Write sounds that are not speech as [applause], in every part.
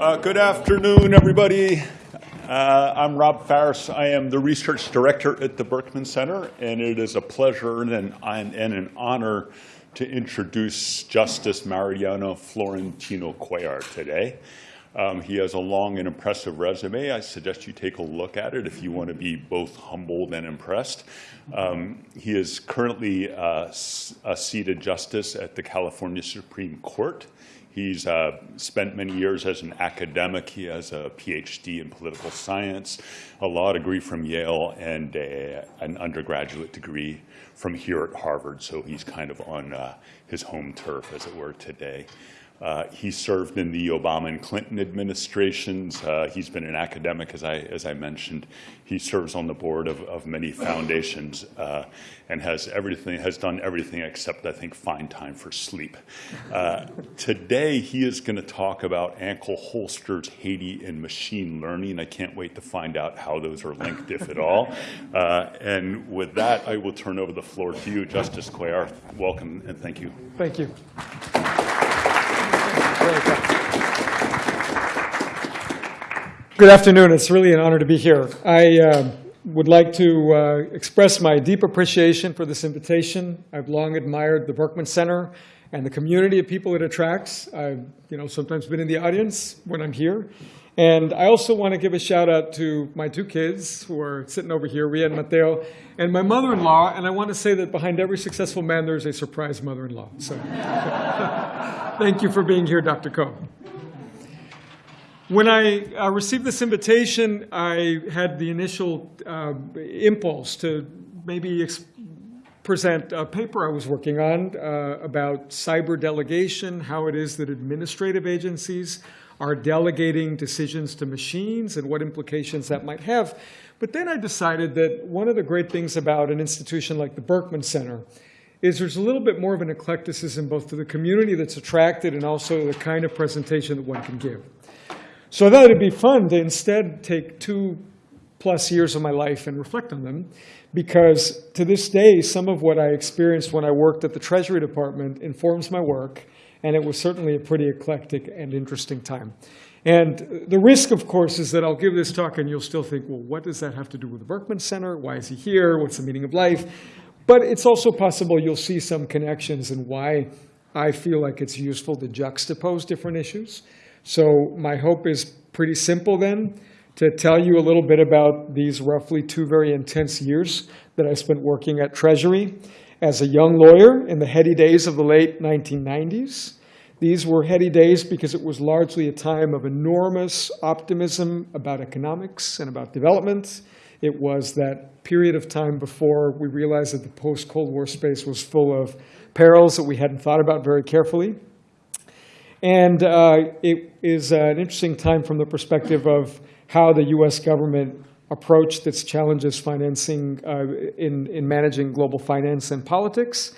Uh, good afternoon, everybody. Uh, I'm Rob Faris. I am the research director at the Berkman Center, and it is a pleasure and an, and an honor to introduce Justice Mariano Florentino Cuellar today. Um, he has a long and impressive resume. I suggest you take a look at it if you want to be both humbled and impressed. Um, he is currently uh, a seated justice at the California Supreme Court. He's uh, spent many years as an academic. He has a PhD in political science, a law degree from Yale, and a, an undergraduate degree from here at Harvard. So he's kind of on uh, his home turf, as it were, today. Uh, he served in the Obama and Clinton administrations. Uh, he's been an academic, as I, as I mentioned. He serves on the board of, of many foundations uh, and has everything, has done everything except, I think, find time for sleep. Uh, today, he is going to talk about ankle holsters, Haiti, and machine learning. I can't wait to find out how those are linked, if at all. Uh, and with that, I will turn over the floor to you, Justice Cuellar. Welcome and thank you. Thank you. Good afternoon. It's really an honor to be here. I uh, would like to uh, express my deep appreciation for this invitation. I've long admired the Berkman Center and the community of people it attracts. I've you know, sometimes been in the audience when I'm here. And I also want to give a shout out to my two kids who are sitting over here, Ria and Mateo, and my mother-in-law. And I want to say that behind every successful man, there's a surprise mother-in-law. So [laughs] thank you for being here, Dr. Koh. When I uh, received this invitation, I had the initial uh, impulse to maybe present a paper I was working on uh, about cyber delegation, how it is that administrative agencies are delegating decisions to machines and what implications that might have. But then I decided that one of the great things about an institution like the Berkman Center is there's a little bit more of an eclecticism both to the community that's attracted and also the kind of presentation that one can give. So I thought it'd be fun to instead take two plus years of my life and reflect on them because to this day, some of what I experienced when I worked at the Treasury Department informs my work, and it was certainly a pretty eclectic and interesting time. And the risk, of course, is that I'll give this talk and you'll still think, well, what does that have to do with the Berkman Center? Why is he here? What's the meaning of life? But it's also possible you'll see some connections and why I feel like it's useful to juxtapose different issues. So my hope is pretty simple then, to tell you a little bit about these roughly two very intense years that I spent working at Treasury as a young lawyer in the heady days of the late 1990s. These were heady days because it was largely a time of enormous optimism about economics and about development. It was that period of time before we realized that the post-Cold War space was full of perils that we hadn't thought about very carefully. And uh, it is an interesting time from the perspective of how the US government approached that challenges financing uh, in, in managing global finance and politics.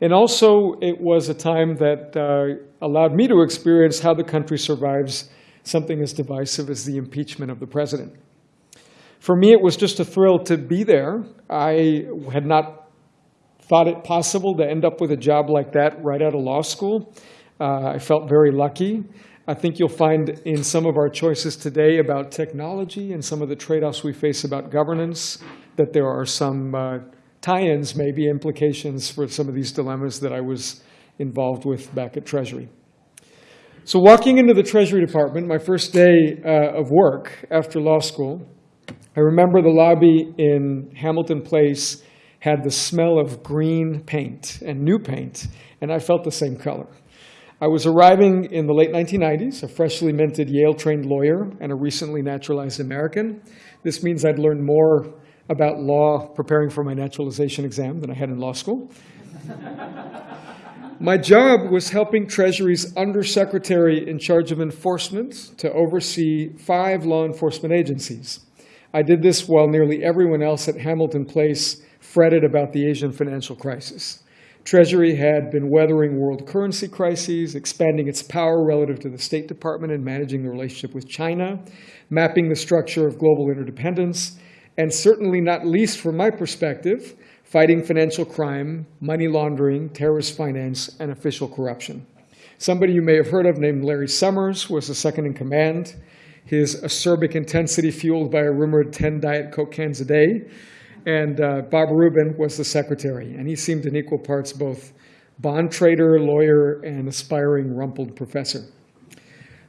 And also, it was a time that uh, allowed me to experience how the country survives something as divisive as the impeachment of the president. For me, it was just a thrill to be there. I had not thought it possible to end up with a job like that right out of law school. Uh, I felt very lucky. I think you'll find in some of our choices today about technology and some of the trade-offs we face about governance that there are some uh, tie-ins, maybe implications for some of these dilemmas that I was involved with back at Treasury. So walking into the Treasury Department, my first day uh, of work after law school, I remember the lobby in Hamilton Place had the smell of green paint and new paint, and I felt the same color. I was arriving in the late 1990s, a freshly minted Yale-trained lawyer and a recently naturalized American. This means I'd learned more about law preparing for my naturalization exam than I had in law school. [laughs] my job was helping Treasury's undersecretary in charge of enforcement to oversee five law enforcement agencies. I did this while nearly everyone else at Hamilton Place fretted about the Asian financial crisis. Treasury had been weathering world currency crises, expanding its power relative to the State Department and managing the relationship with China, mapping the structure of global interdependence, and certainly not least from my perspective, fighting financial crime, money laundering, terrorist finance, and official corruption. Somebody you may have heard of named Larry Summers was the second in command. His acerbic intensity fueled by a rumored 10 Diet Coke cans a day. And uh, Bob Rubin was the secretary, and he seemed in equal parts both bond trader, lawyer, and aspiring rumpled professor.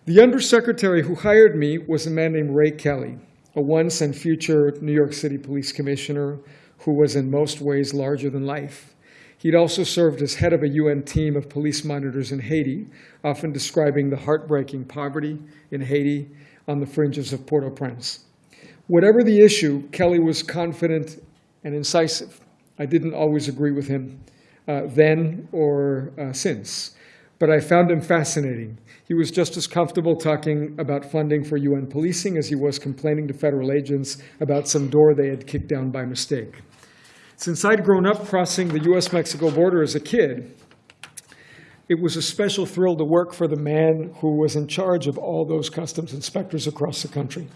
The undersecretary who hired me was a man named Ray Kelly, a once and future New York City police commissioner who was in most ways larger than life. He'd also served as head of a UN team of police monitors in Haiti, often describing the heartbreaking poverty in Haiti on the fringes of Port-au-Prince. Whatever the issue, Kelly was confident and incisive. I didn't always agree with him uh, then or uh, since, but I found him fascinating. He was just as comfortable talking about funding for UN policing as he was complaining to federal agents about some door they had kicked down by mistake. Since I'd grown up crossing the US-Mexico border as a kid, it was a special thrill to work for the man who was in charge of all those customs inspectors across the country.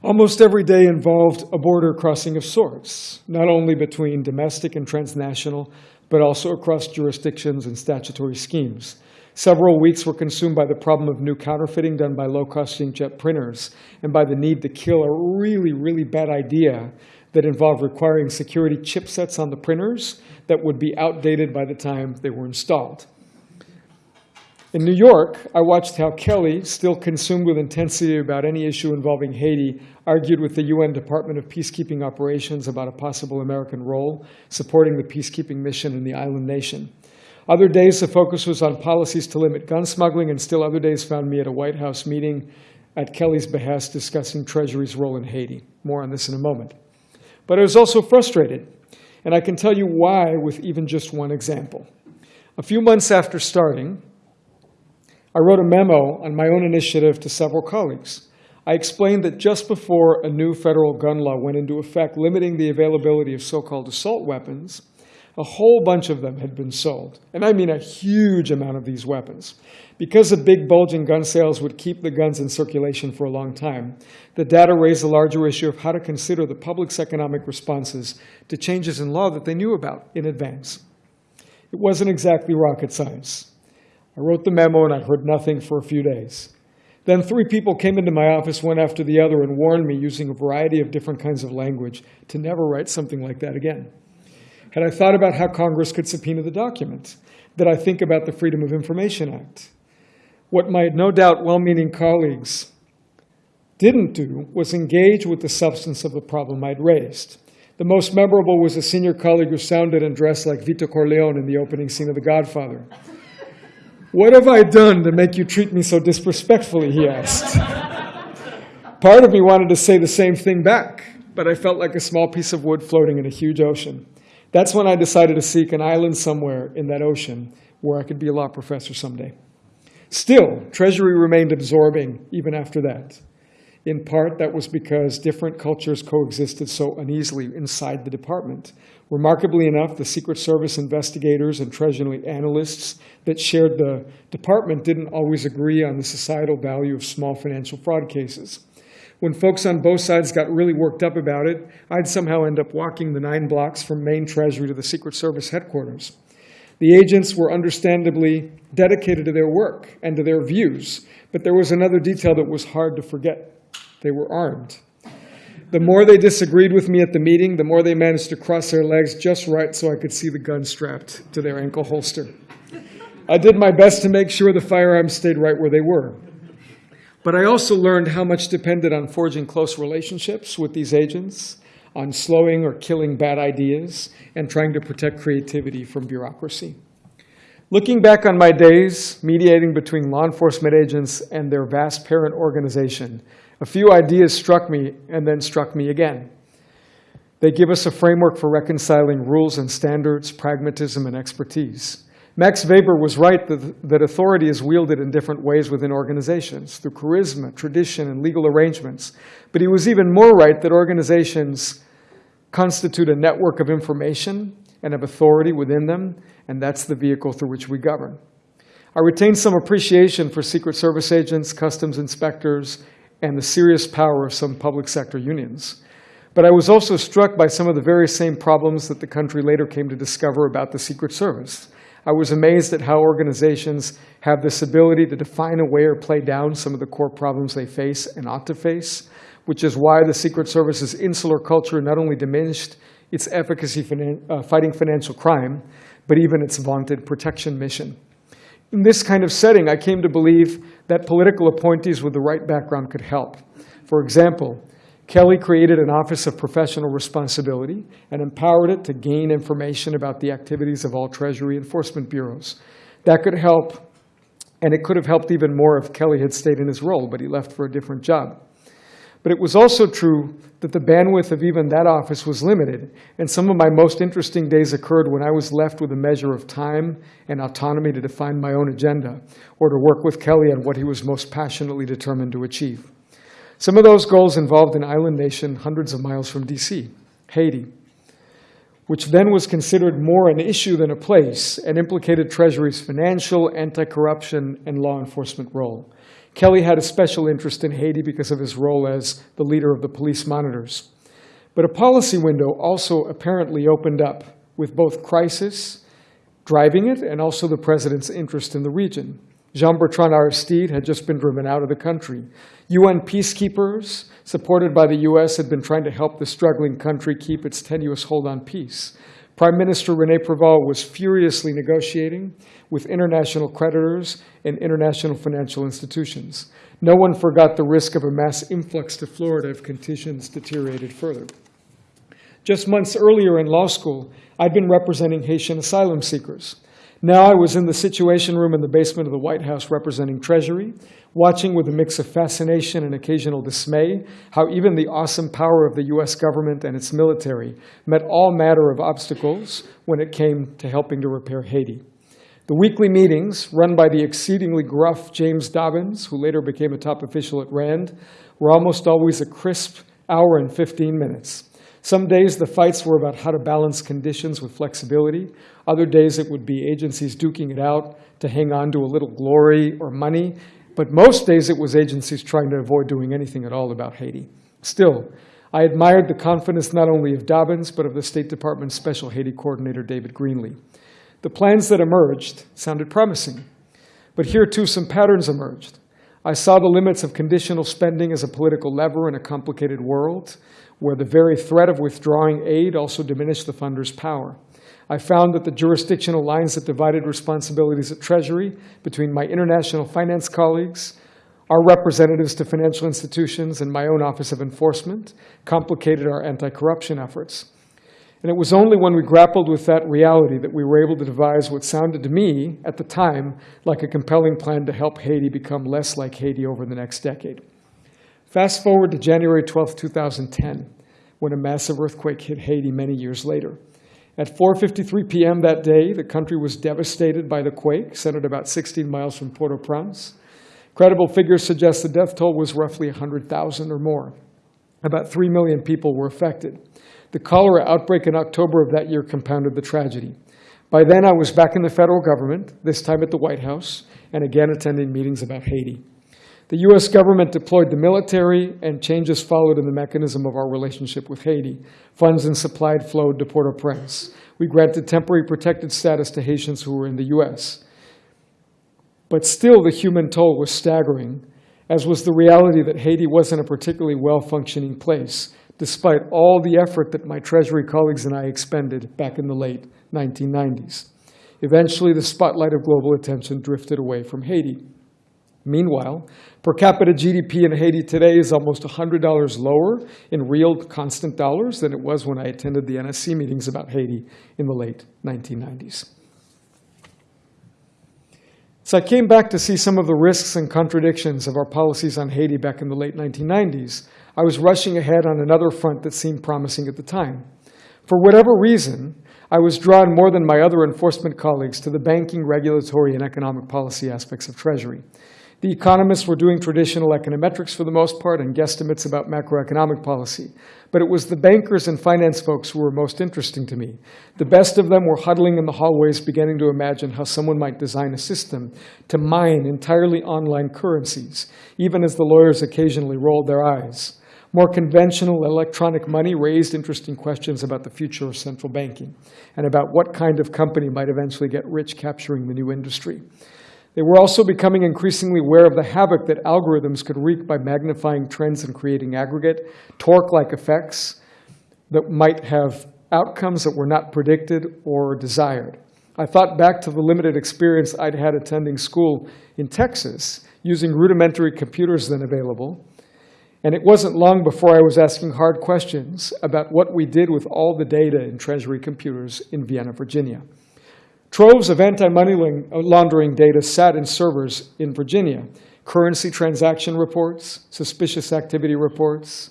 Almost every day involved a border crossing of sorts, not only between domestic and transnational, but also across jurisdictions and statutory schemes. Several weeks were consumed by the problem of new counterfeiting done by low-cost inkjet printers and by the need to kill a really, really bad idea that involved requiring security chipsets on the printers that would be outdated by the time they were installed. In New York, I watched how Kelly, still consumed with intensity about any issue involving Haiti, argued with the UN Department of Peacekeeping Operations about a possible American role supporting the peacekeeping mission in the island nation. Other days, the focus was on policies to limit gun smuggling, and still other days found me at a White House meeting at Kelly's behest discussing Treasury's role in Haiti. More on this in a moment. But I was also frustrated, and I can tell you why with even just one example. A few months after starting, I wrote a memo on my own initiative to several colleagues. I explained that just before a new federal gun law went into effect limiting the availability of so-called assault weapons, a whole bunch of them had been sold. And I mean a huge amount of these weapons. Because the big bulging gun sales would keep the guns in circulation for a long time, the data raised the larger issue of how to consider the public's economic responses to changes in law that they knew about in advance. It wasn't exactly rocket science. I wrote the memo and I heard nothing for a few days. Then three people came into my office one after the other and warned me using a variety of different kinds of language to never write something like that again. Had I thought about how Congress could subpoena the document? Did I think about the Freedom of Information Act? What my no doubt well-meaning colleagues didn't do was engage with the substance of the problem I'd raised. The most memorable was a senior colleague who sounded and dressed like Vito Corleone in the opening scene of The Godfather. What have I done to make you treat me so disrespectfully, he asked. Part of me wanted to say the same thing back, but I felt like a small piece of wood floating in a huge ocean. That's when I decided to seek an island somewhere in that ocean where I could be a law professor someday. Still, Treasury remained absorbing even after that. In part, that was because different cultures coexisted so uneasily inside the department. Remarkably enough, the Secret Service investigators and Treasury analysts that shared the department didn't always agree on the societal value of small financial fraud cases. When folks on both sides got really worked up about it, I'd somehow end up walking the nine blocks from Main Treasury to the Secret Service headquarters. The agents were understandably dedicated to their work and to their views, but there was another detail that was hard to forget. They were armed. The more they disagreed with me at the meeting, the more they managed to cross their legs just right so I could see the gun strapped to their ankle holster. I did my best to make sure the firearms stayed right where they were. But I also learned how much depended on forging close relationships with these agents, on slowing or killing bad ideas, and trying to protect creativity from bureaucracy. Looking back on my days mediating between law enforcement agents and their vast parent organization, a few ideas struck me and then struck me again. They give us a framework for reconciling rules and standards, pragmatism, and expertise. Max Weber was right that, that authority is wielded in different ways within organizations, through charisma, tradition, and legal arrangements. But he was even more right that organizations constitute a network of information and of authority within them, and that's the vehicle through which we govern. I retain some appreciation for Secret Service agents, customs inspectors, and the serious power of some public sector unions. But I was also struck by some of the very same problems that the country later came to discover about the Secret Service. I was amazed at how organizations have this ability to define away or play down some of the core problems they face and ought to face, which is why the Secret Service's insular culture not only diminished its efficacy finan- uh, fighting financial crime, but even its vaunted protection mission. In this kind of setting, I came to believe that political appointees with the right background could help. For example, Kelly created an Office of Professional Responsibility and empowered it to gain information about the activities of all Treasury enforcement bureaus. That could help, and it could have helped even more if Kelly had stayed in his role, but he left for a different job. But it was also true that the bandwidth of even that office was limited, and some of my most interesting days occurred when I was left with a measure of time and autonomy to define my own agenda or to work with Kelly on what he was most passionately determined to achieve. Some of those goals involved an island nation hundreds of miles from DC, Haiti, which then was considered more an issue than a place and implicated Treasury's financial, anti-corruption, and law enforcement role. Kelly had a special interest in Haiti because of his role as the leader of the police monitors. But a policy window also apparently opened up with both crisis driving it and also the president's interest in the region. Jean-Bertrand Aristide had just been driven out of the country. UN peacekeepers, supported by the US, had been trying to help the struggling country keep its tenuous hold on peace. Prime Minister Rene Preval was furiously negotiating with international creditors and international financial institutions. No one forgot the risk of a mass influx to Florida if conditions deteriorated further. Just months earlier in law school, I'd been representing Haitian asylum seekers. Now I was in the Situation Room in the basement of the White House representing Treasury, watching with a mix of fascination and occasional dismay how even the awesome power of the US government and its military met all matter of obstacles when it came to helping to repair Haiti. The weekly meetings, run by the exceedingly gruff James Dobbins, who later became a top official at RAND, were almost always a crisp hour and 15 minutes. Some days the fights were about how to balance conditions with flexibility. Other days it would be agencies duking it out to hang on to a little glory or money. But most days it was agencies trying to avoid doing anything at all about Haiti. Still, I admired the confidence not only of Dobbins, but of the State Department's Special Haiti Coordinator, David Greenlee. The plans that emerged sounded promising. But here, too, some patterns emerged. I saw the limits of conditional spending as a political lever in a complicated world where the very threat of withdrawing aid also diminished the funder's power. I found that the jurisdictional lines that divided responsibilities at Treasury between my international finance colleagues, our representatives to financial institutions, and my own Office of Enforcement complicated our anti-corruption efforts. And it was only when we grappled with that reality that we were able to devise what sounded to me, at the time, like a compelling plan to help Haiti become less like Haiti over the next decade. Fast forward to January 12, 2010, when a massive earthquake hit Haiti many years later. At 4.53 p.m. that day, the country was devastated by the quake, centered about 16 miles from Port-au-Prince. Credible figures suggest the death toll was roughly 100,000 or more. About 3 million people were affected. The cholera outbreak in October of that year compounded the tragedy. By then, I was back in the federal government, this time at the White House, and again attending meetings about Haiti. The US government deployed the military, and changes followed in the mechanism of our relationship with Haiti. Funds and supply flowed to Port au Prince. We granted temporary protected status to Haitians who were in the US. But still, the human toll was staggering, as was the reality that Haiti wasn't a particularly well functioning place, despite all the effort that my Treasury colleagues and I expended back in the late 1990s. Eventually, the spotlight of global attention drifted away from Haiti. Meanwhile, per capita GDP in Haiti today is almost $100 lower in real constant dollars than it was when I attended the NSC meetings about Haiti in the late 1990s. So I came back to see some of the risks and contradictions of our policies on Haiti back in the late 1990s. I was rushing ahead on another front that seemed promising at the time. For whatever reason, I was drawn more than my other enforcement colleagues to the banking, regulatory, and economic policy aspects of Treasury. The economists were doing traditional econometrics for the most part and guesstimates about macroeconomic policy. But it was the bankers and finance folks who were most interesting to me. The best of them were huddling in the hallways beginning to imagine how someone might design a system to mine entirely online currencies, even as the lawyers occasionally rolled their eyes. More conventional electronic money raised interesting questions about the future of central banking and about what kind of company might eventually get rich capturing the new industry. They were also becoming increasingly aware of the havoc that algorithms could wreak by magnifying trends and creating aggregate, torque-like effects that might have outcomes that were not predicted or desired. I thought back to the limited experience I'd had attending school in Texas using rudimentary computers then available. And it wasn't long before I was asking hard questions about what we did with all the data in Treasury computers in Vienna, Virginia. Troves of anti-money uh, laundering data sat in servers in Virginia. Currency transaction reports, suspicious activity reports,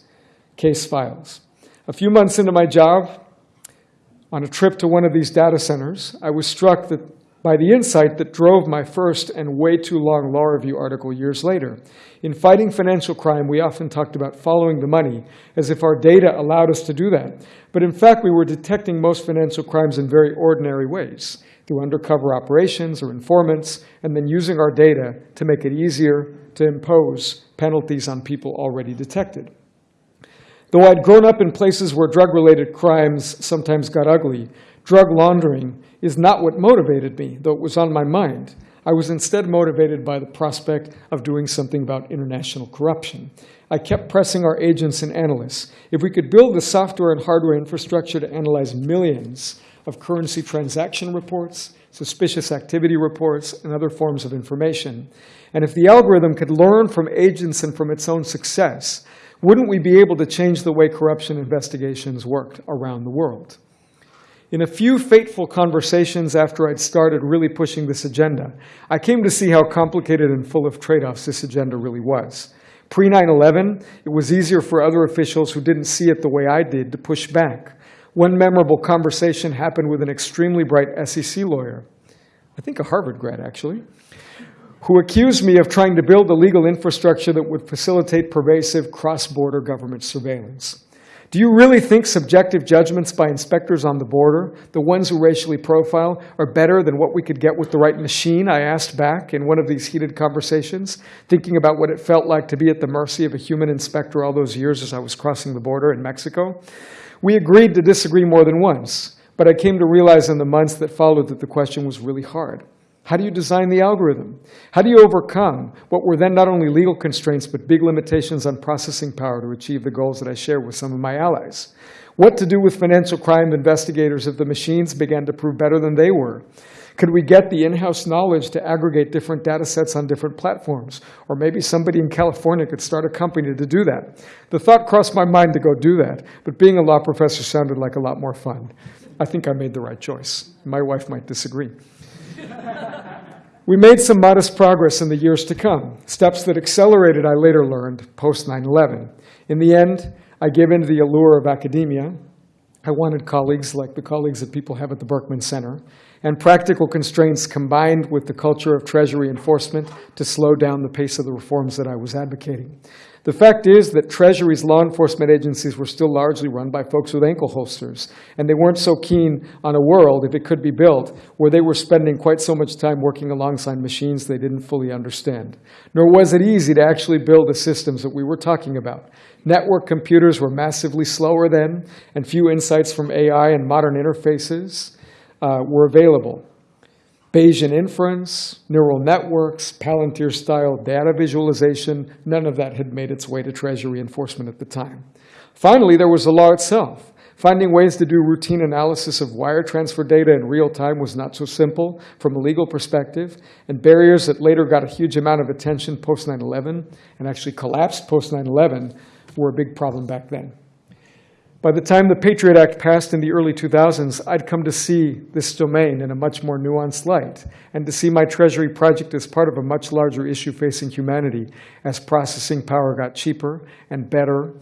case files. A few months into my job, on a trip to one of these data centers, I was struck that, by the insight that drove my first and way too long law review article years later. In fighting financial crime, we often talked about following the money, as if our data allowed us to do that. But in fact, we were detecting most financial crimes in very ordinary ways, through undercover operations or informants, and then using our data to make it easier to impose penalties on people already detected. Though I'd grown up in places where drug-related crimes sometimes got ugly, drug laundering is not what motivated me, though it was on my mind. I was instead motivated by the prospect of doing something about international corruption. I kept pressing our agents and analysts. If we could build the software and hardware infrastructure to analyze millions of currency transaction reports, suspicious activity reports, and other forms of information, and if the algorithm could learn from agents and from its own success, wouldn't we be able to change the way corruption investigations worked around the world? In a few fateful conversations after I'd started really pushing this agenda, I came to see how complicated and full of trade-offs this agenda really was. Pre 9 11, it was easier for other officials who didn't see it the way I did to push back. One memorable conversation happened with an extremely bright SEC lawyer, I think a Harvard grad actually, who accused me of trying to build a legal infrastructure that would facilitate pervasive cross-border government surveillance. Do you really think subjective judgments by inspectors on the border, the ones who racially profile, are better than what we could get with the right machine? I asked back in one of these heated conversations, thinking about what it felt like to be at the mercy of a human inspector all those years as I was crossing the border in Mexico. We agreed to disagree more than once, but I came to realize in the months that followed that the question was really hard. How do you design the algorithm? How do you overcome what were then not only legal constraints, but big limitations on processing power to achieve the goals that I shared with some of my allies? What to do with financial crime investigators if the machines began to prove better than they were? Could we get the in-house knowledge to aggregate different data sets on different platforms? Or maybe somebody in California could start a company to do that. The thought crossed my mind to go do that, but being a law professor sounded like a lot more fun. I think I made the right choice. My wife might disagree. [laughs] We made some modest progress in the years to come, steps that accelerated, I later learned, post 9 11. In the end, I gave in to the allure of academia. I wanted colleagues like the colleagues that people have at the Berkman Center, and practical constraints combined with the culture of Treasury enforcement to slow down the pace of the reforms that I was advocating. The fact is that Treasury's law enforcement agencies were still largely run by folks with ankle holsters, and they weren't so keen on a world, if it could be built, where they were spending quite so much time working alongside machines they didn't fully understand. Nor was it easy to actually build the systems that we were talking about. Network computers were massively slower then, and few insights from AI and modern interfaces uh, were available. Bayesian inference, neural networks, Palantir-style data visualization, none of that had made its way to Treasury enforcement at the time. Finally, there was the law itself. Finding ways to do routine analysis of wire transfer data in real time was not so simple from a legal perspective, and barriers that later got a huge amount of attention post 9-11 and actually collapsed post 9-11 were a big problem back then. By the time the Patriot Act passed in the early 2000s, I'd come to see this domain in a much more nuanced light, and to see my Treasury project as part of a much larger issue facing humanity as processing power got cheaper and better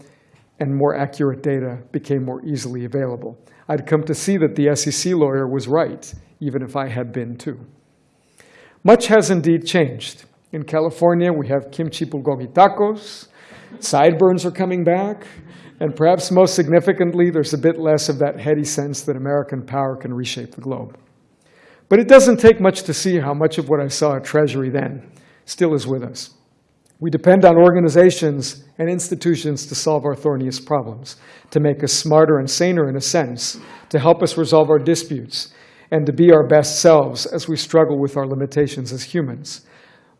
and more accurate data became more easily available. I'd come to see that the SEC lawyer was right, even if I had been too. Much has indeed changed. In California, we have kimchi bulgogi tacos, sideburns are coming back, and perhaps most significantly, there's a bit less of that heady sense that American power can reshape the globe. But it doesn't take much to see how much of what I saw at Treasury then still is with us. We depend on organizations and institutions to solve our thorniest problems, to make us smarter and saner in a sense, to help us resolve our disputes, and to be our best selves as we struggle with our limitations as humans.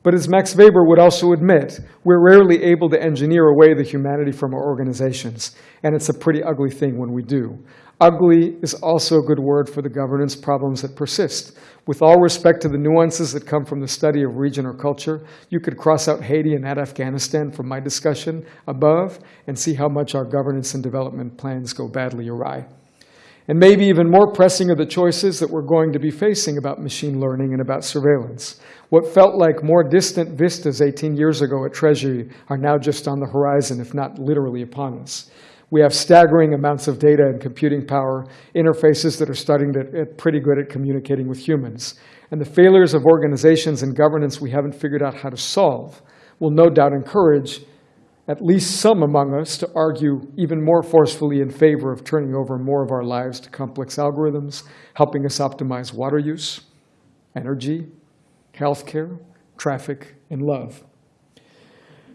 But as Max Weber would also admit, we're rarely able to engineer away the humanity from our organizations, and it's a pretty ugly thing when we do. Ugly is also a good word for the governance problems that persist. With all respect to the nuances that come from the study of region or culture, you could cross out Haiti and add Afghanistan from my discussion above and see how much our governance and development plans go badly awry. And maybe even more pressing are the choices that we're going to be facing about machine learning and about surveillance. What felt like more distant vistas 18 years ago at Treasury are now just on the horizon, if not literally upon us. We have staggering amounts of data and computing power, interfaces that are starting to get pretty good at communicating with humans. And the failures of organizations and governance we haven't figured out how to solve will no doubt encourage at least some among us to argue even more forcefully in favor of turning over more of our lives to complex algorithms, helping us optimize water use, energy, healthcare, traffic, and love.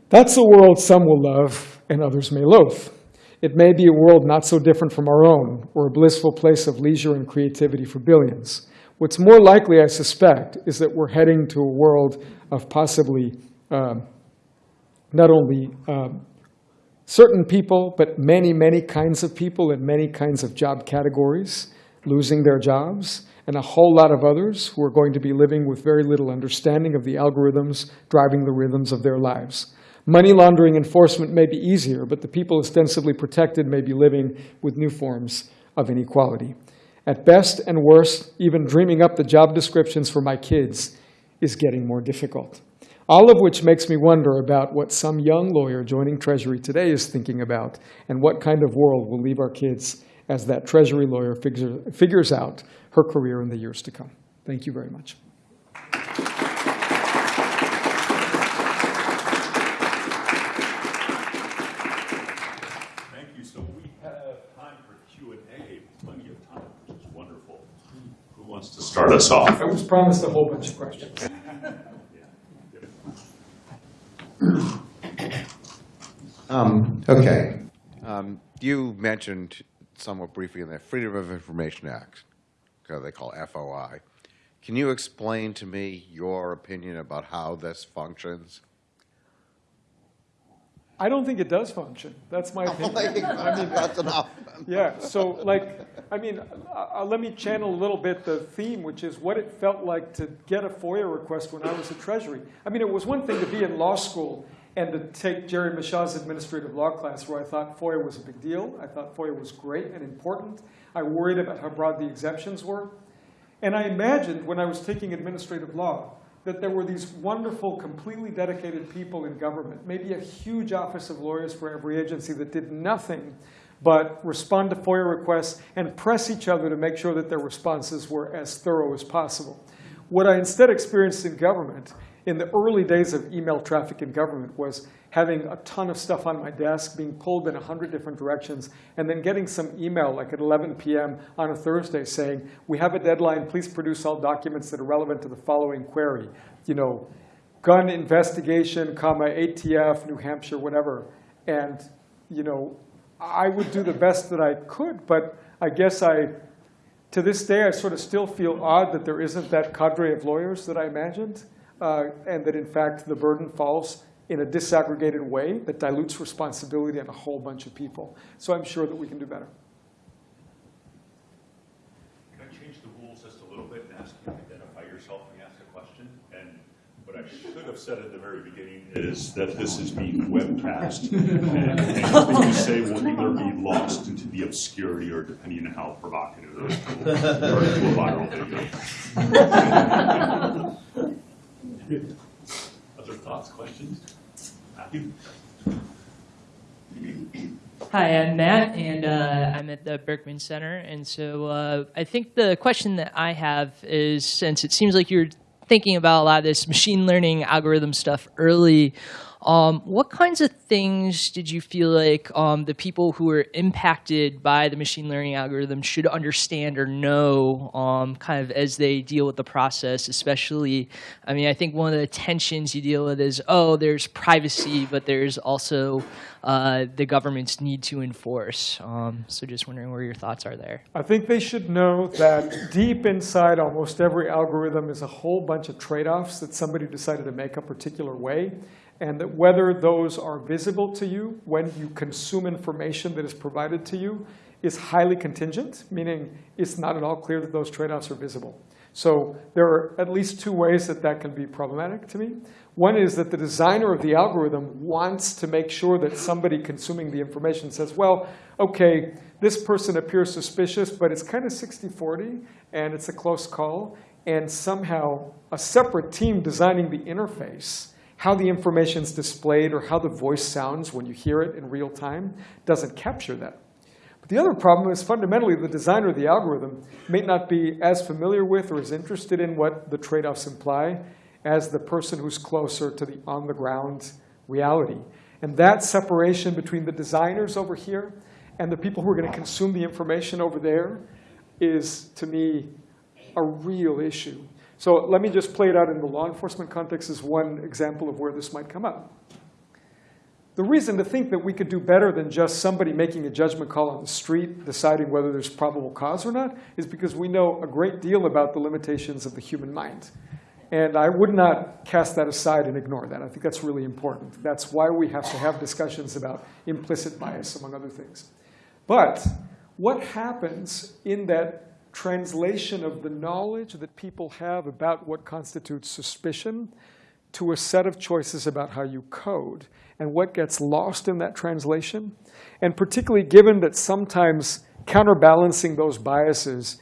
That's a world some will love and others may loathe. It may be a world not so different from our own, or a blissful place of leisure and creativity for billions. What's more likely, I suspect, is that we're heading to a world of possibly um, not only um, certain people, but many, many kinds of people in many kinds of job categories losing their jobs, and a whole lot of others who are going to be living with very little understanding of the algorithms driving the rhythms of their lives. Money laundering enforcement may be easier, but the people ostensibly protected may be living with new forms of inequality. At best and worst, even dreaming up the job descriptions for my kids is getting more difficult. All of which makes me wonder about what some young lawyer joining Treasury today is thinking about and what kind of world will leave our kids as that Treasury lawyer figures out her career in the years to come. Thank you very much. Thank you. So we have time for Q&A, plenty of time, which is wonderful. Who wants to start us off? I was promised a whole bunch of questions. [coughs] Um, okay. Um, you mentioned somewhat briefly in the Freedom of Information Act, uh, they call FOI. Can you explain to me your opinion about how this functions? I don't think it does function. That's my [laughs] opinion. I mean, That's enough. [laughs] yeah, so like, I mean, uh, uh, let me channel a little bit the theme, which is what it felt like to get a FOIA request when I was at Treasury. I mean, it was one thing to be in law school and to take Jerry Mashaw's administrative law class where I thought FOIA was a big deal. I thought FOIA was great and important. I worried about how broad the exemptions were. And I imagined when I was taking administrative law that there were these wonderful, completely dedicated people in government, maybe a huge office of lawyers for every agency that did nothing but respond to FOIA requests and press each other to make sure that their responses were as thorough as possible. What I instead experienced in government in the early days of email traffic in government was having a ton of stuff on my desk, being pulled in 100 different directions, and then getting some email like at 11 p.m. on a Thursday saying, we have a deadline, please produce all documents that are relevant to the following query. You know, gun investigation, comma, ATF, New Hampshire, whatever. And, you know, I would do the best that I could, but I guess I, to this day, I sort of still feel odd that there isn't that cadre of lawyers that I imagined uh, and that in fact the burden falls in a disaggregated way that dilutes responsibility on a whole bunch of people. So I'm sure that we can do better. Can I change the rules just a little bit and ask you to identify yourself when you ask a question? And what I should have said at the very beginning is that this is being webcast. And anything you say will either be lost into the obscurity or depending on how provocative it is, turn into a viral video. [laughs] Other thoughts, questions? Matthew? Hi, I'm Matt, and uh, I'm at the Berkman Center. And so uh, I think the question that I have is since it seems like you're thinking about a lot of this machine learning algorithm stuff early Um, what kinds of things did you feel like um, the people who were impacted by the machine learning algorithm should understand or know um, kind of as they deal with the process, especially, I mean, I think one of the tensions you deal with is, oh, there's privacy, but there's also uh, the government's need to enforce. Um, so just wondering where your thoughts are there. I think they should know that deep inside almost every algorithm is a whole bunch of trade-offs that somebody decided to make a particular way, and that whether those are visible to you when you consume information that is provided to you is highly contingent, meaning it's not at all clear that those trade-offs are visible. So there are at least two ways that that can be problematic to me. One is that the designer of the algorithm wants to make sure that somebody consuming the information says, well, okay, this person appears suspicious, but it's kind of 60-40, and it's a close call. And somehow a separate team designing the interface, how the information is displayed or how the voice sounds when you hear it in real time, doesn't capture that. But the other problem is fundamentally the designer of the algorithm may not be as familiar with or as interested in what the trade-offs imply as the person who's closer to the on-the-ground reality. And that separation between the designers over here and the people who are going to consume the information over there is, to me, a real issue. So let me just play it out in the law enforcement context as one example of where this might come up. The reason to think that we could do better than just somebody making a judgment call on the street, deciding whether there's probable cause or not, is because we know a great deal about the limitations of the human mind. And I would not cast that aside and ignore that. I think that's really important. That's why we have to have discussions about implicit bias, among other things. But what happens in that translation of the knowledge that people have about what constitutes suspicion to a set of choices about how you code and what gets lost in that translation. And particularly given that sometimes counterbalancing those biases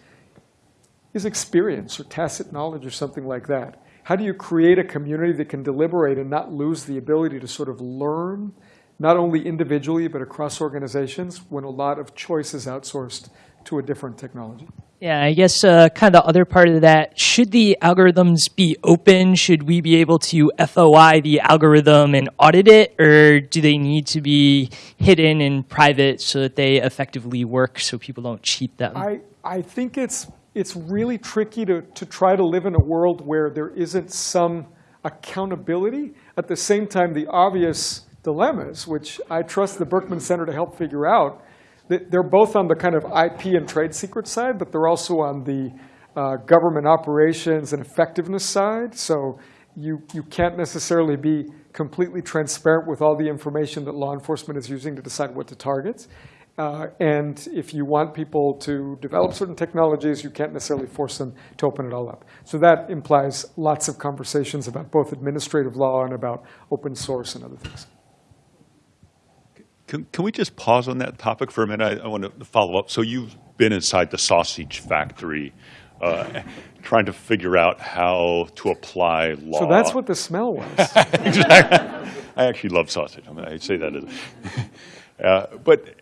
is experience or tacit knowledge or something like that. How do you create a community that can deliberate and not lose the ability to sort of learn, not only individually, but across organizations when a lot of choice is outsourced to a different technology? Yeah, I guess uh, kind of the other part of that, should the algorithms be open? Should we be able to FOI the algorithm and audit it? Or do they need to be hidden and private so that they effectively work so people don't cheat them? I, I think it's, it's really tricky to, to try to live in a world where there isn't some accountability. At the same time, the obvious dilemmas, which I trust the Berkman Center to help figure out, they're both on the kind of IP and trade secret side, but they're also on the uh, government operations and effectiveness side. So you, you can't necessarily be completely transparent with all the information that law enforcement is using to decide what to target. Uh, and if you want people to develop certain technologies, you can't necessarily force them to open it all up. So that implies lots of conversations about both administrative law and about open source and other things. Can, can we just pause on that topic for a minute? I, I want to follow up. So you've been inside the sausage factory uh, trying to figure out how to apply law. So that's what the smell was. [laughs] exactly. I actually love sausage. I, mean, I say that. As, [laughs] uh, but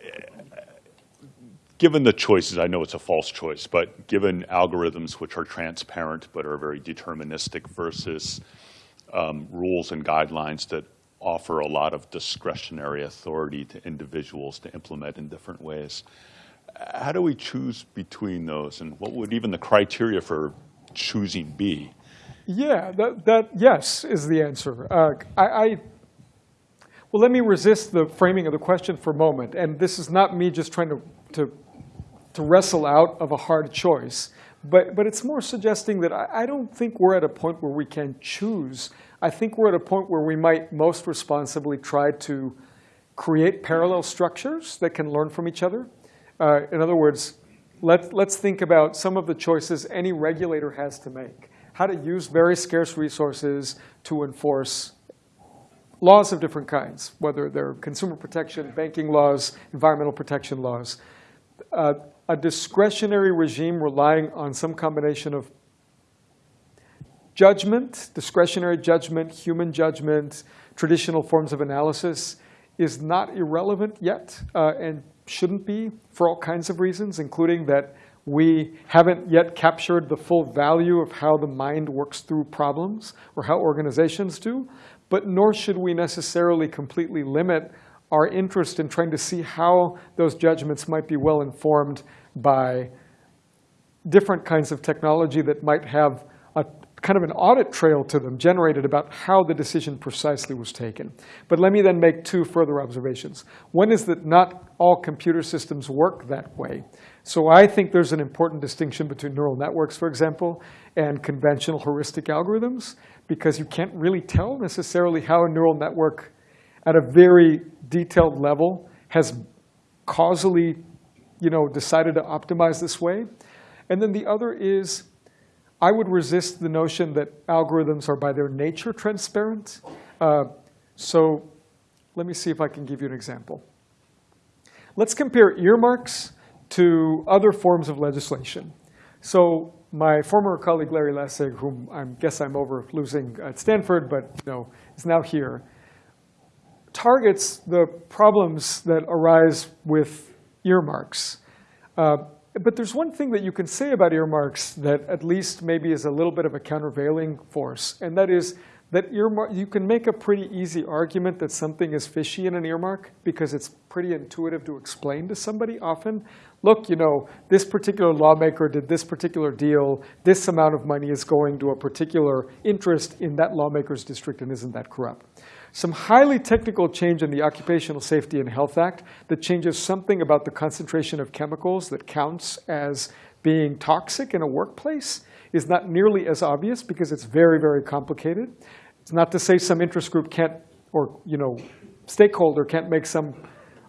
given the choices, I know it's a false choice, but given algorithms which are transparent but are very deterministic versus um, rules and guidelines that offer a lot of discretionary authority to individuals to implement in different ways. How do we choose between those, and what would even the criteria for choosing be? Yeah, that, that yes is the answer. Uh, I, I, well, let me resist the framing of the question for a moment. And this is not me just trying to, to, to wrestle out of a hard choice. But, but it's more suggesting that I, I don't think we're at a point where we can choose I think we're at a point where we might most responsibly try to create parallel structures that can learn from each other. Uh, in other words, let, let's think about some of the choices any regulator has to make. How to use very scarce resources to enforce laws of different kinds, whether they're consumer protection, banking laws, environmental protection laws. Uh, a discretionary regime relying on some combination of judgment, discretionary judgment, human judgment, traditional forms of analysis is not irrelevant yet uh, and shouldn't be for all kinds of reasons, including that we haven't yet captured the full value of how the mind works through problems or how organizations do. but nor should we necessarily completely limit our interest in trying to see how those judgments might be well informed by different kinds of technology that might have kind of an audit trail to them generated about how the decision precisely was taken. But let me then make two further observations. One is that not all computer systems work that way. So I think there's an important distinction between neural networks, for example, and conventional heuristic algorithms, because you can't really tell necessarily how a neural network at a very detailed level has causally you know, decided to optimize this way. And then the other is, I would resist the notion that algorithms are by their nature transparent. Uh, so let me see if I can give you an example. Let's compare earmarks to other forms of legislation. So my former colleague Larry Lessig, whom I guess I'm over losing at Stanford, but you know, is now here, targets the problems that arise with earmarks. Uh, but there's one thing that you can say about earmarks that at least maybe is a little bit of a countervailing force, and that is that earmark, you can make a pretty easy argument that something is fishy in an earmark because it's pretty intuitive to explain to somebody often. Look, you know, this particular lawmaker did this particular deal. This amount of money is going to a particular interest in that lawmaker's district, and isn't that corrupt? Some highly technical change in the Occupational Safety and Health Act that changes something about the concentration of chemicals that counts as being toxic in a workplace is not nearly as obvious because it's very, very complicated. It's not to say some interest group can't, or you know, stakeholder can't make some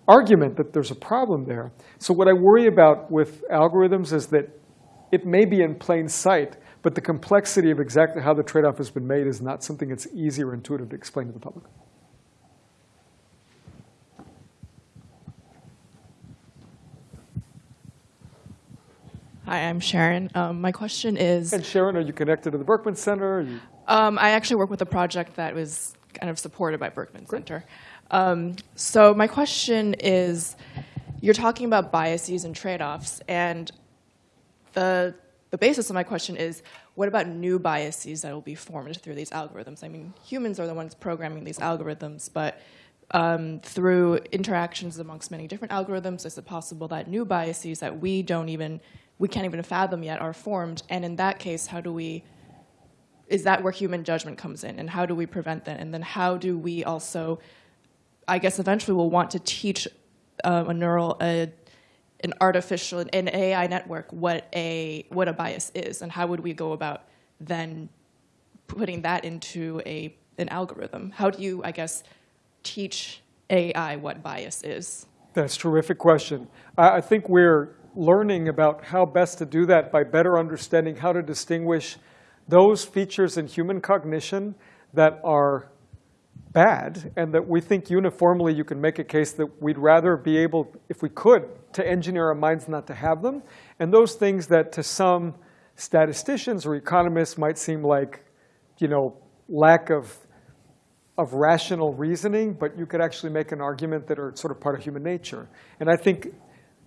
argument that there's a problem there. So what I worry about with algorithms is that it may be in plain sight, but the complexity of exactly how the trade-off has been made is not something that's easy or intuitive to explain to the public. Hi, I'm Sharon. Um, my question is, And Sharon, are you connected to the Berkman Center? You- um, I actually work with a project that was kind of supported by Berkman Center. Um, so my question is, you're talking about biases and trade-offs, and the the basis of my question is, what about new biases that will be formed through these algorithms? I mean, humans are the ones programming these algorithms, but um, through interactions amongst many different algorithms, is it possible that new biases that we don't even, we can't even fathom yet are formed? And in that case, how do we, is that where human judgment comes in? And how do we prevent that? And then how do we also, I guess eventually we'll want to teach uh, a neural, a, an artificial, an AI network what a, what a bias is, and how would we go about then putting that into a, an algorithm? How do you, I guess, teach AI what bias is? That's a terrific question. I I think we're learning about how best to do that by better understanding how to distinguish those features in human cognition that are bad and that we think uniformly you can make a case that we'd rather be able, if we could, to engineer our minds not to have them. And those things that to some statisticians or economists might seem like, you know, lack of of rational reasoning, but you could actually make an argument that are sort of part of human nature. And I think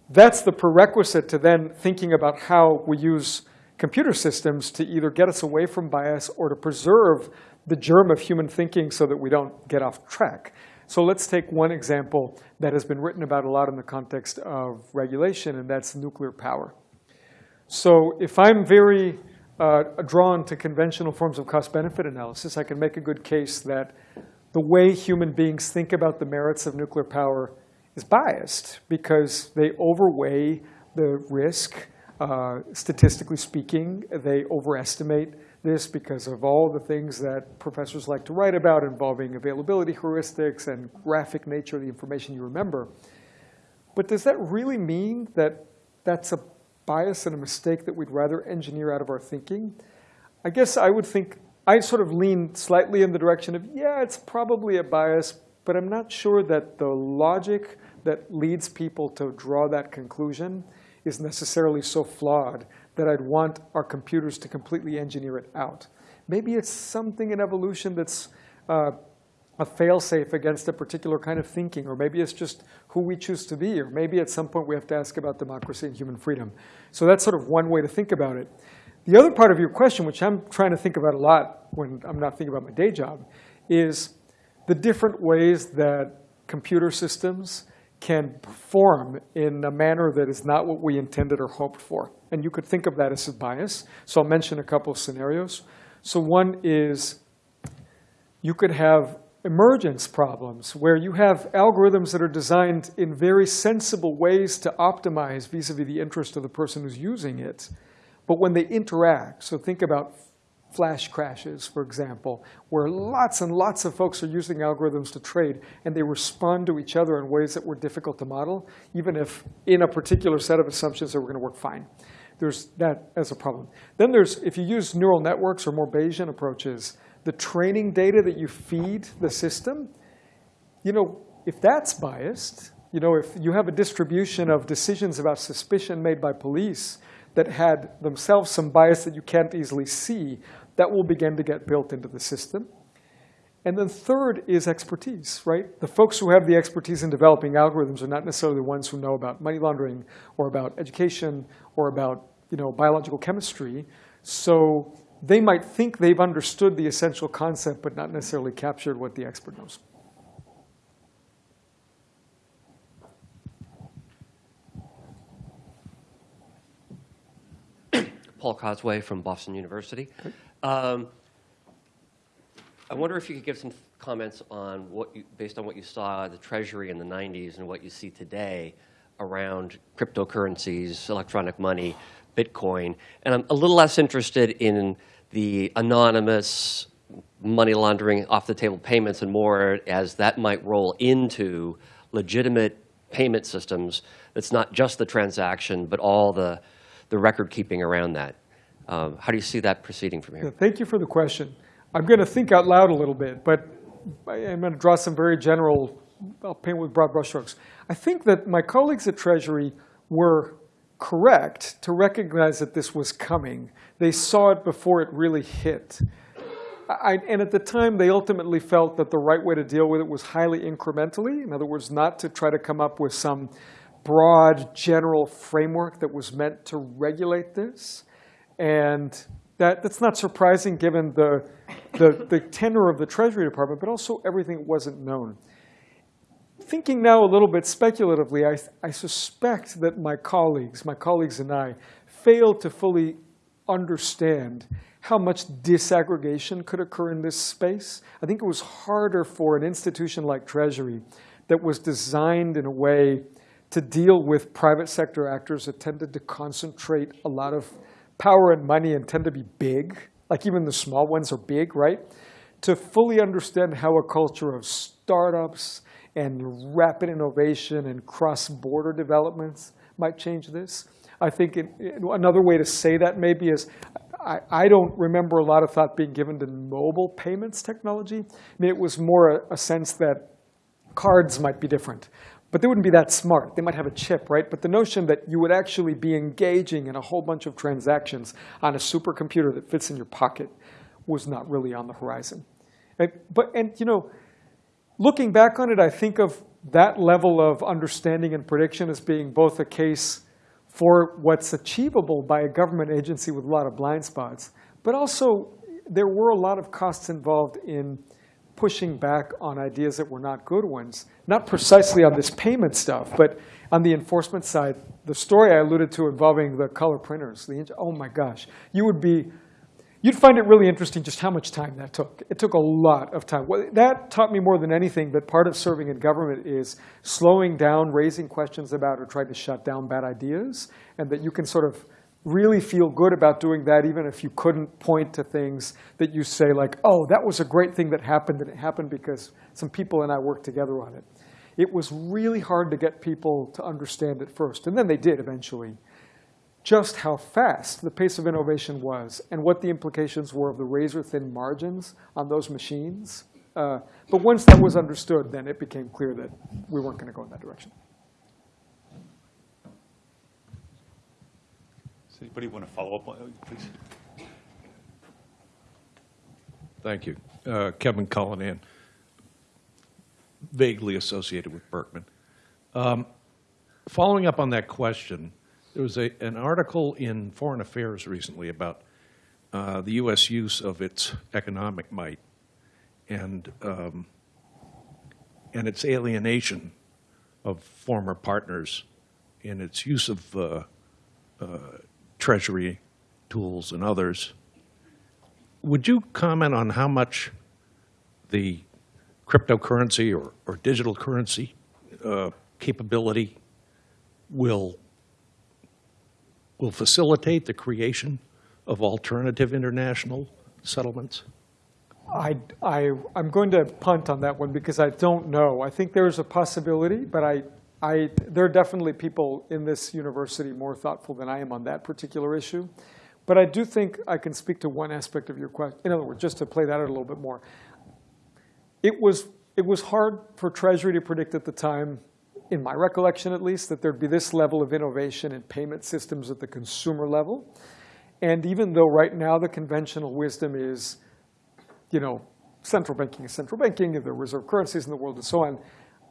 that's the prerequisite to then thinking about how we use computer systems to either get us away from bias or to preserve the germ of human thinking so that we don't get off track. So let's take one example that has been written about a lot in the context of regulation, and that's nuclear power. So if I'm very uh, drawn to conventional forms of cost-benefit analysis, I can make a good case that the way human beings think about the merits of nuclear power is biased because they overweigh the risk. Uh, statistically speaking, they overestimate this because of all the things that professors like to write about involving availability heuristics and graphic nature of the information you remember. But does that really mean that that's a bias and a mistake that we'd rather engineer out of our thinking? I guess I would think, I sort of lean slightly in the direction of, yeah, it's probably a bias, but I'm not sure that the logic that leads people to draw that conclusion is necessarily so flawed that I'd want our computers to completely engineer it out. Maybe it's something in evolution that's uh, a failsafe against a particular kind of thinking, or maybe it's just who we choose to be, or maybe at some point we have to ask about democracy and human freedom. So that's sort of one way to think about it. The other part of your question, which I'm trying to think about a lot when I'm not thinking about my day job, is the different ways that computer systems can perform in a manner that is not what we intended or hoped for. And you could think of that as a bias. So I'll mention a couple of scenarios. So one is you could have emergence problems where you have algorithms that are designed in very sensible ways to optimize vis-a-vis the interest of the person who's using it. But when they interact, so think about flash crashes, for example, where lots and lots of folks are using algorithms to trade, and they respond to each other in ways that were difficult to model, even if in a particular set of assumptions they were going to work fine. There's that as a problem. Then there's, if you use neural networks or more Bayesian approaches, the training data that you feed the system, you know, if that's biased, you know, if you have a distribution of decisions about suspicion made by police that had themselves some bias that you can't easily see, that will begin to get built into the system. And then third is expertise, right? The folks who have the expertise in developing algorithms are not necessarily the ones who know about money laundering or about education or about you know, biological chemistry. So they might think they've understood the essential concept, but not necessarily captured what the expert knows. [coughs] Paul Cosway from Boston University. Um, I wonder if you could give some comments on what you, based on what you saw the Treasury in the 90s and what you see today around cryptocurrencies, electronic money, Bitcoin. And I'm a little less interested in the anonymous money laundering off the table payments and more as that might roll into legitimate payment systems that's not just the transaction, but all the, the record keeping around that. Um, how do you see that proceeding from Yeah, here? Thank you for the question. I'm going to think out loud a little bit, but I'm going to draw some very general, I'll paint with broad brushstrokes. I think that my colleagues at Treasury were correct to recognize that this was coming. They saw it before it really hit. I, and at the time, they ultimately felt that the right way to deal with it was highly incrementally. In other words, not to try to come up with some broad general framework that was meant to regulate this. And that, that's not surprising given the, the, the tenor of the Treasury Department, but also everything wasn't known. Thinking now a little bit speculatively, I, I suspect that my colleagues, my colleagues and I, failed to fully understand how much disaggregation could occur in this space. I think it was harder for an institution like Treasury that was designed in a way to deal with private sector actors that tended to concentrate a lot of power and money and tend to be big, like even the small ones are big, right? To fully understand how a culture of startups and rapid innovation and cross-border developments might change this. I think it, it- another way to say that maybe is I, I don't remember a lot of thought being given to mobile payments technology. I mean, it was more a, a sense that cards might be different. But they wouldn't be that smart. They might have a chip, right? But the notion that you would actually be engaging in a whole bunch of transactions on a supercomputer that fits in your pocket was not really on the horizon. And, but, and you know, looking back on it, I think of that level of understanding and prediction as being both a case for what's achievable by a government agency with a lot of blind spots, but also there were a lot of costs involved in pushing back on ideas that were not good ones. Not precisely on this payment stuff, but on the enforcement side. The story I alluded to involving the color printers, the, oh my gosh, you would be You'd find it really interesting just how much time that took. It took a lot of time. Well, that taught me more than anything that part of serving in government is slowing down, raising questions about, or trying to shut down bad ideas, and that you can sort of really feel good about doing that even if you couldn't point to things that you say like, oh, that was a great thing that happened, and it happened because some people and I worked together on it. It was really hard to get people to understand at first, and then they did eventually just how fast the pace of innovation was and what the implications were of the razor-thin margins on those machines. Uh, but once that was understood, then it became clear that we weren't going to go in that direction. Does anybody want to follow up, on please? Thank you. Uh, Kevin Cullinan, vaguely associated with Berkman. Um, Following up on that question, there was a, an article in Foreign Affairs recently about uh, the U.S. use of its economic might and um, and its alienation of former partners in its use of uh, uh, treasury tools and others. Would you comment on how much the cryptocurrency or, or digital currency uh, capability will, will facilitate the creation of alternative international settlements? I, I, I'm going to punt on that one because I don't know. I think there's a possibility, but I, I, there are definitely people in this university more thoughtful than I am on that particular issue. But I do think I can speak to one aspect of your question. In other words, just to play that out a little bit more. It was, it was hard for Treasury to predict at the time, in my recollection at least, that there'd be this level of innovation in payment systems at the consumer level. And even though right now the conventional wisdom is, you know, central banking is central banking, and there are reserve currencies in the world and so on,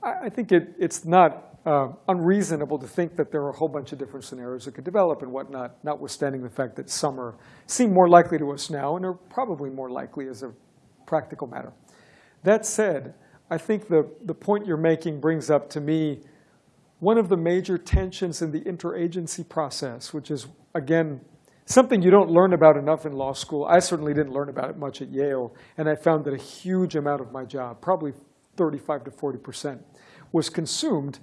I, think it, it's not uh, unreasonable to think that there are a whole bunch of different scenarios that could develop and whatnot, notwithstanding the fact that some are, seem more likely to us now and are probably more likely as a practical matter. That said, I think the, the point you're making brings up to me one of the major tensions in the interagency process, which is, again, something you don't learn about enough in law school. I certainly didn't learn about it much at Yale, and I found that a huge amount of my job, probably 35 to 40%, was consumed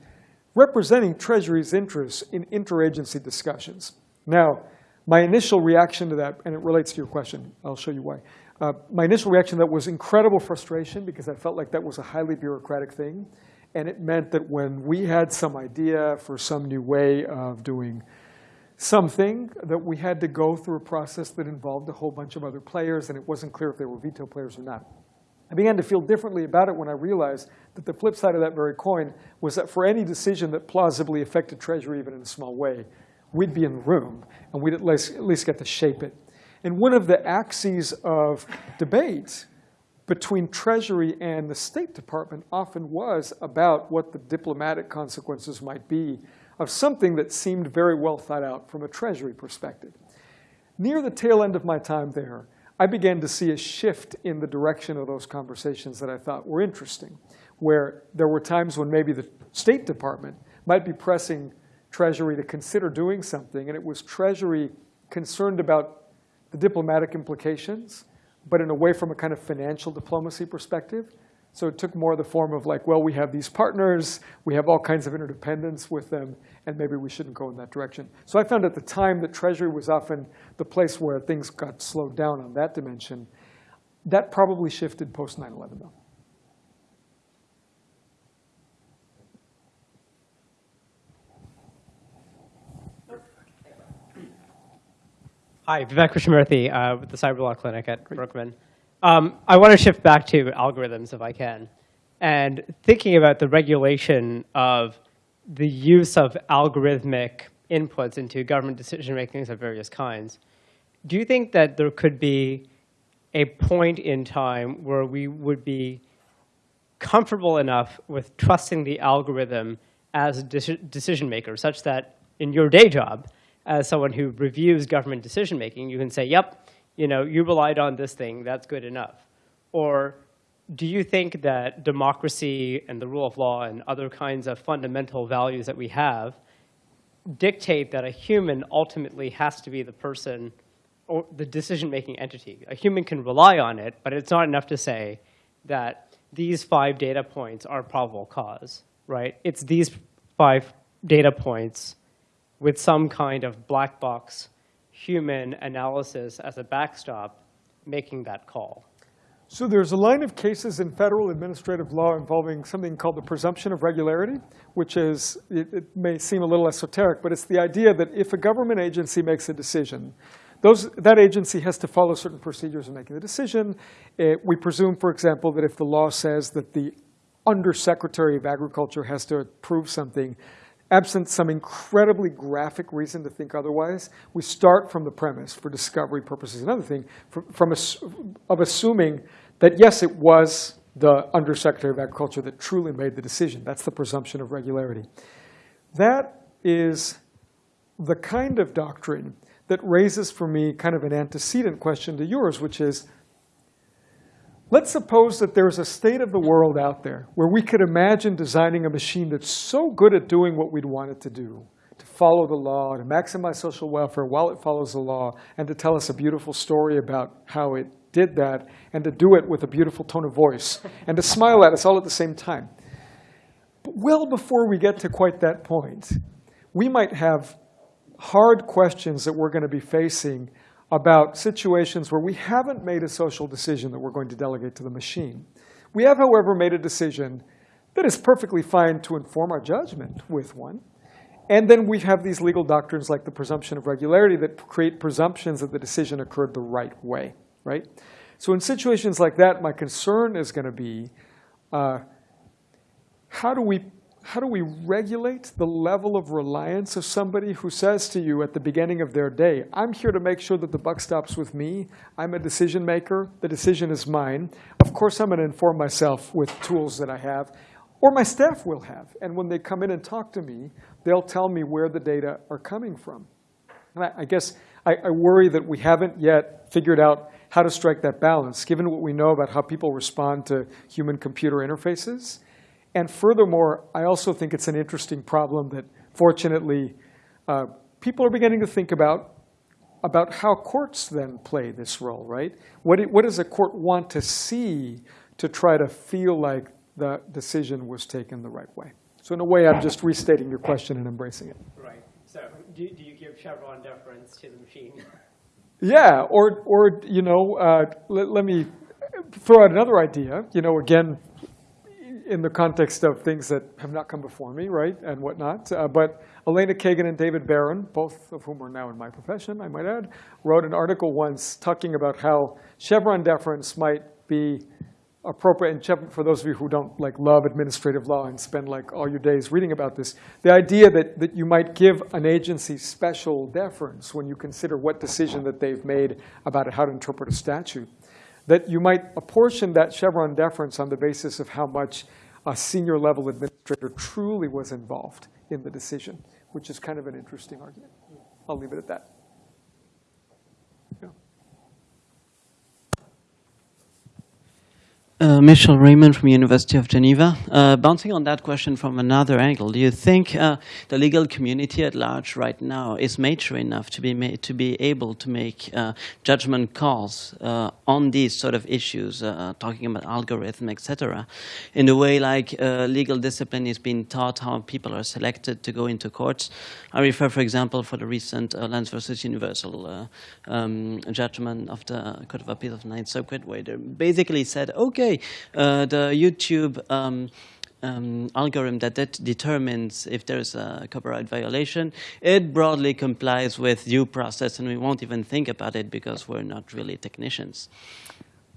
representing Treasury's interests in interagency discussions. Now, my initial reaction to that, and it relates to your question, I'll show you why. Uh, my initial reaction to that was incredible frustration because I felt like that was a highly bureaucratic thing. And it meant that when we had some idea for some new way of doing something, that we had to go through a process that involved a whole bunch of other players, and it wasn't clear if they were veto players or not. I began to feel differently about it when I realized that the flip side of that very coin was that for any decision that plausibly affected Treasury, even in a small way, we'd be in the room, and we'd at least, at least get to shape it. And one of the axes of debate between Treasury and the State Department often was about what the diplomatic consequences might be of something that seemed very well thought out from a Treasury perspective. Near the tail end of my time there, I began to see a shift in the direction of those conversations that I thought were interesting, where there were times when maybe the State Department might be pressing Treasury to consider doing something, and it was Treasury concerned about the diplomatic implications, but in a way from a kind of financial diplomacy perspective. So it took more the form of like, well, we have these partners, we have all kinds of interdependence with them, and maybe we shouldn't go in that direction. So I found at the time that Treasury was often the place where things got slowed down on that dimension. That probably shifted post 9/11 though. Hi, Vivek Krishnamurthy uh, with the Cyber Law Clinic at Berkman. Um, I want to shift back to algorithms if I can. And thinking about the regulation of the use of algorithmic inputs into government decision makings of various kinds, do you think that there could be a point in time where we would be comfortable enough with trusting the algorithm as a decision maker, such that in your day job, as someone who reviews government decision making, you can say, yep, you know, you relied on this thing, that's good enough. Or do you think that democracy and the rule of law and other kinds of fundamental values that we have dictate that a human ultimately has to be the person or the decision-making entity? A human can rely on it, but it's not enough to say that these five data points are probable cause, right? It's these five data points with some kind of black box human analysis as a backstop making that call. So there's a line of cases in federal administrative law involving something called the presumption of regularity, which is, it, it, may seem a little esoteric, but it's the idea that if a government agency makes a decision, those, that agency has to follow certain procedures in making the decision. It, we presume, for example, that if the law says that the undersecretary of agriculture has to approve something, absent some incredibly graphic reason to think otherwise, we start from the premise for discovery purposes. Another thing, from, from of assuming that yes, it was the Undersecretary of Agriculture that truly made the decision. That's the presumption of regularity. That is the kind of doctrine that raises for me kind of an antecedent question to yours, which is, Let's suppose that there's a state of the world out there where we could imagine designing a machine that's so good at doing what we'd want it to do, to follow the law, to maximize social welfare while it follows the law, and to tell us a beautiful story about how it did that, and to do it with a beautiful tone of voice, and to smile at us all at the same time. But well before we get to quite that point, we might have hard questions that we're going to be facing about situations where we haven't made a social decision that we're going to delegate to the machine. We have, however, made a decision that is perfectly fine to inform our judgment with one. And then we have these legal doctrines like the presumption of regularity that create presumptions that the decision occurred the right way, right? So in situations like that, my concern is going to be uh, how do we how do we regulate the level of reliance of somebody who says to you at the beginning of their day, I'm here to make sure that the buck stops with me. I'm a decision maker. The decision is mine. Of course, I'm going to inform myself with tools that I have, or my staff will have. And when they come in and talk to me, they'll tell me where the data are coming from. And I, I guess I, I worry that we haven't yet figured out how to strike that balance, given what we know about how people respond to human-computer interfaces and furthermore, I also think it's an interesting problem that fortunately uh, people are beginning to think about, about how courts then play this role, right? What, it, what does a court want to see to try to feel like the decision was taken the right way? So in a way, I'm just restating your question and embracing it. Right. So do, do you give Chevron deference to the machine? [laughs] Yeah, or, or you know, uh, let, let me throw out another idea. You know, again, in the context of things that have not come before me, right, and whatnot. Uh, but Elena Kagan and David Barron, both of whom are now in my profession, I might add, wrote an article once talking about how Chevron deference might be appropriate. And Chevron, for those of you who don't like love administrative law and spend like all your days reading about this, the idea that, that you might give an agency special deference when you consider what decision that they've made about how to interpret a statute that you might apportion that Chevron deference on the basis of how much a senior level administrator truly was involved in the decision, which is kind of an interesting argument. I'll leave it at that. Yeah. Uh, Michel Raymond from University of Geneva. Uh, bouncing on that question from another angle, do you think uh, the legal community at large right now is mature enough to be made, to be able to make uh, judgment calls uh, on these sort of issues, uh, talking about algorithm, etc., in a way like legal discipline is being taught, how people are selected to go into courts? I refer, for example, for the recent Lenz versus Universal um, judgment of the Court of Appeal of Ninth Circuit, where they basically said, okay okay, uh, the YouTube um, um, algorithm that, that determines if there's a copyright violation, it broadly complies with due process, and we won't even think about it because we're not really technicians.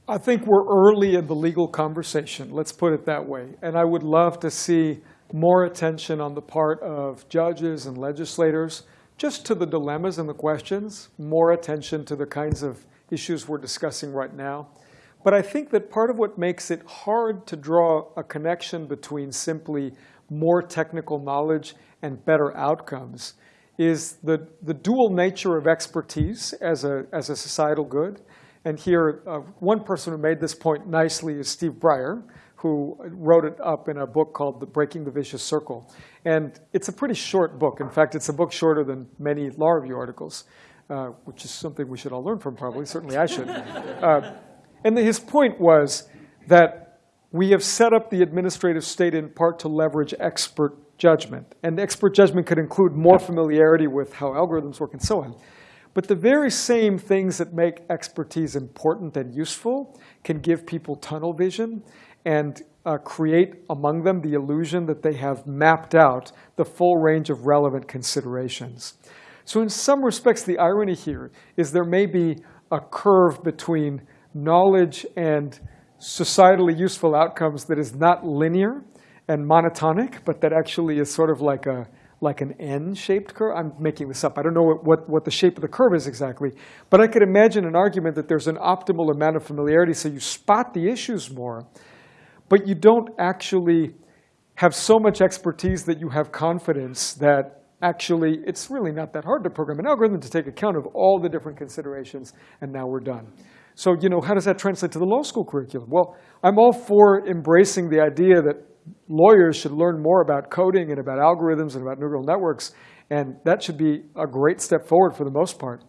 I think we're early in the legal conversation, let's put it that way. And I would love to see more attention on the part of judges and legislators just to the dilemmas and the questions, more attention to the kinds of issues we're discussing right now. But I think that part of what makes it hard to draw a connection between simply more technical knowledge and better outcomes is the, the dual nature of expertise as a, as a societal good. And here, uh, one person who made this point nicely is Steve Breyer, who wrote it up in a book called the Breaking the Vicious Circle. And it's a pretty short book. In fact, it's a book shorter than many law review articles, uh, which is something we should all learn from probably. Certainly I should. [laughs] Uh, and his point was that we have set up the administrative state in part to leverage expert judgment. And expert judgment could include more familiarity with how algorithms work and so on. But the very same things that make expertise important and useful can give people tunnel vision and uh, create among them the illusion that they have mapped out the full range of relevant considerations. So in some respects, the irony here is there may be a curve between knowledge and societally useful outcomes that is not linear and monotonic, but that actually is sort of like a like an N-shaped curve. I'm making this up. I don't know what, what, what, the shape of the curve is exactly. But I could imagine an argument that there's an optimal amount of familiarity so you spot the issues more, but you don't actually have so much expertise that you have confidence that actually it's really not that hard to program an algorithm to take account of all the different considerations, and now we're done. So, you know, how does that translate to the law school curriculum? Well, I'm all for embracing the idea that lawyers should learn more about coding and about algorithms and about neural networks, and that should be a great step forward for the most part.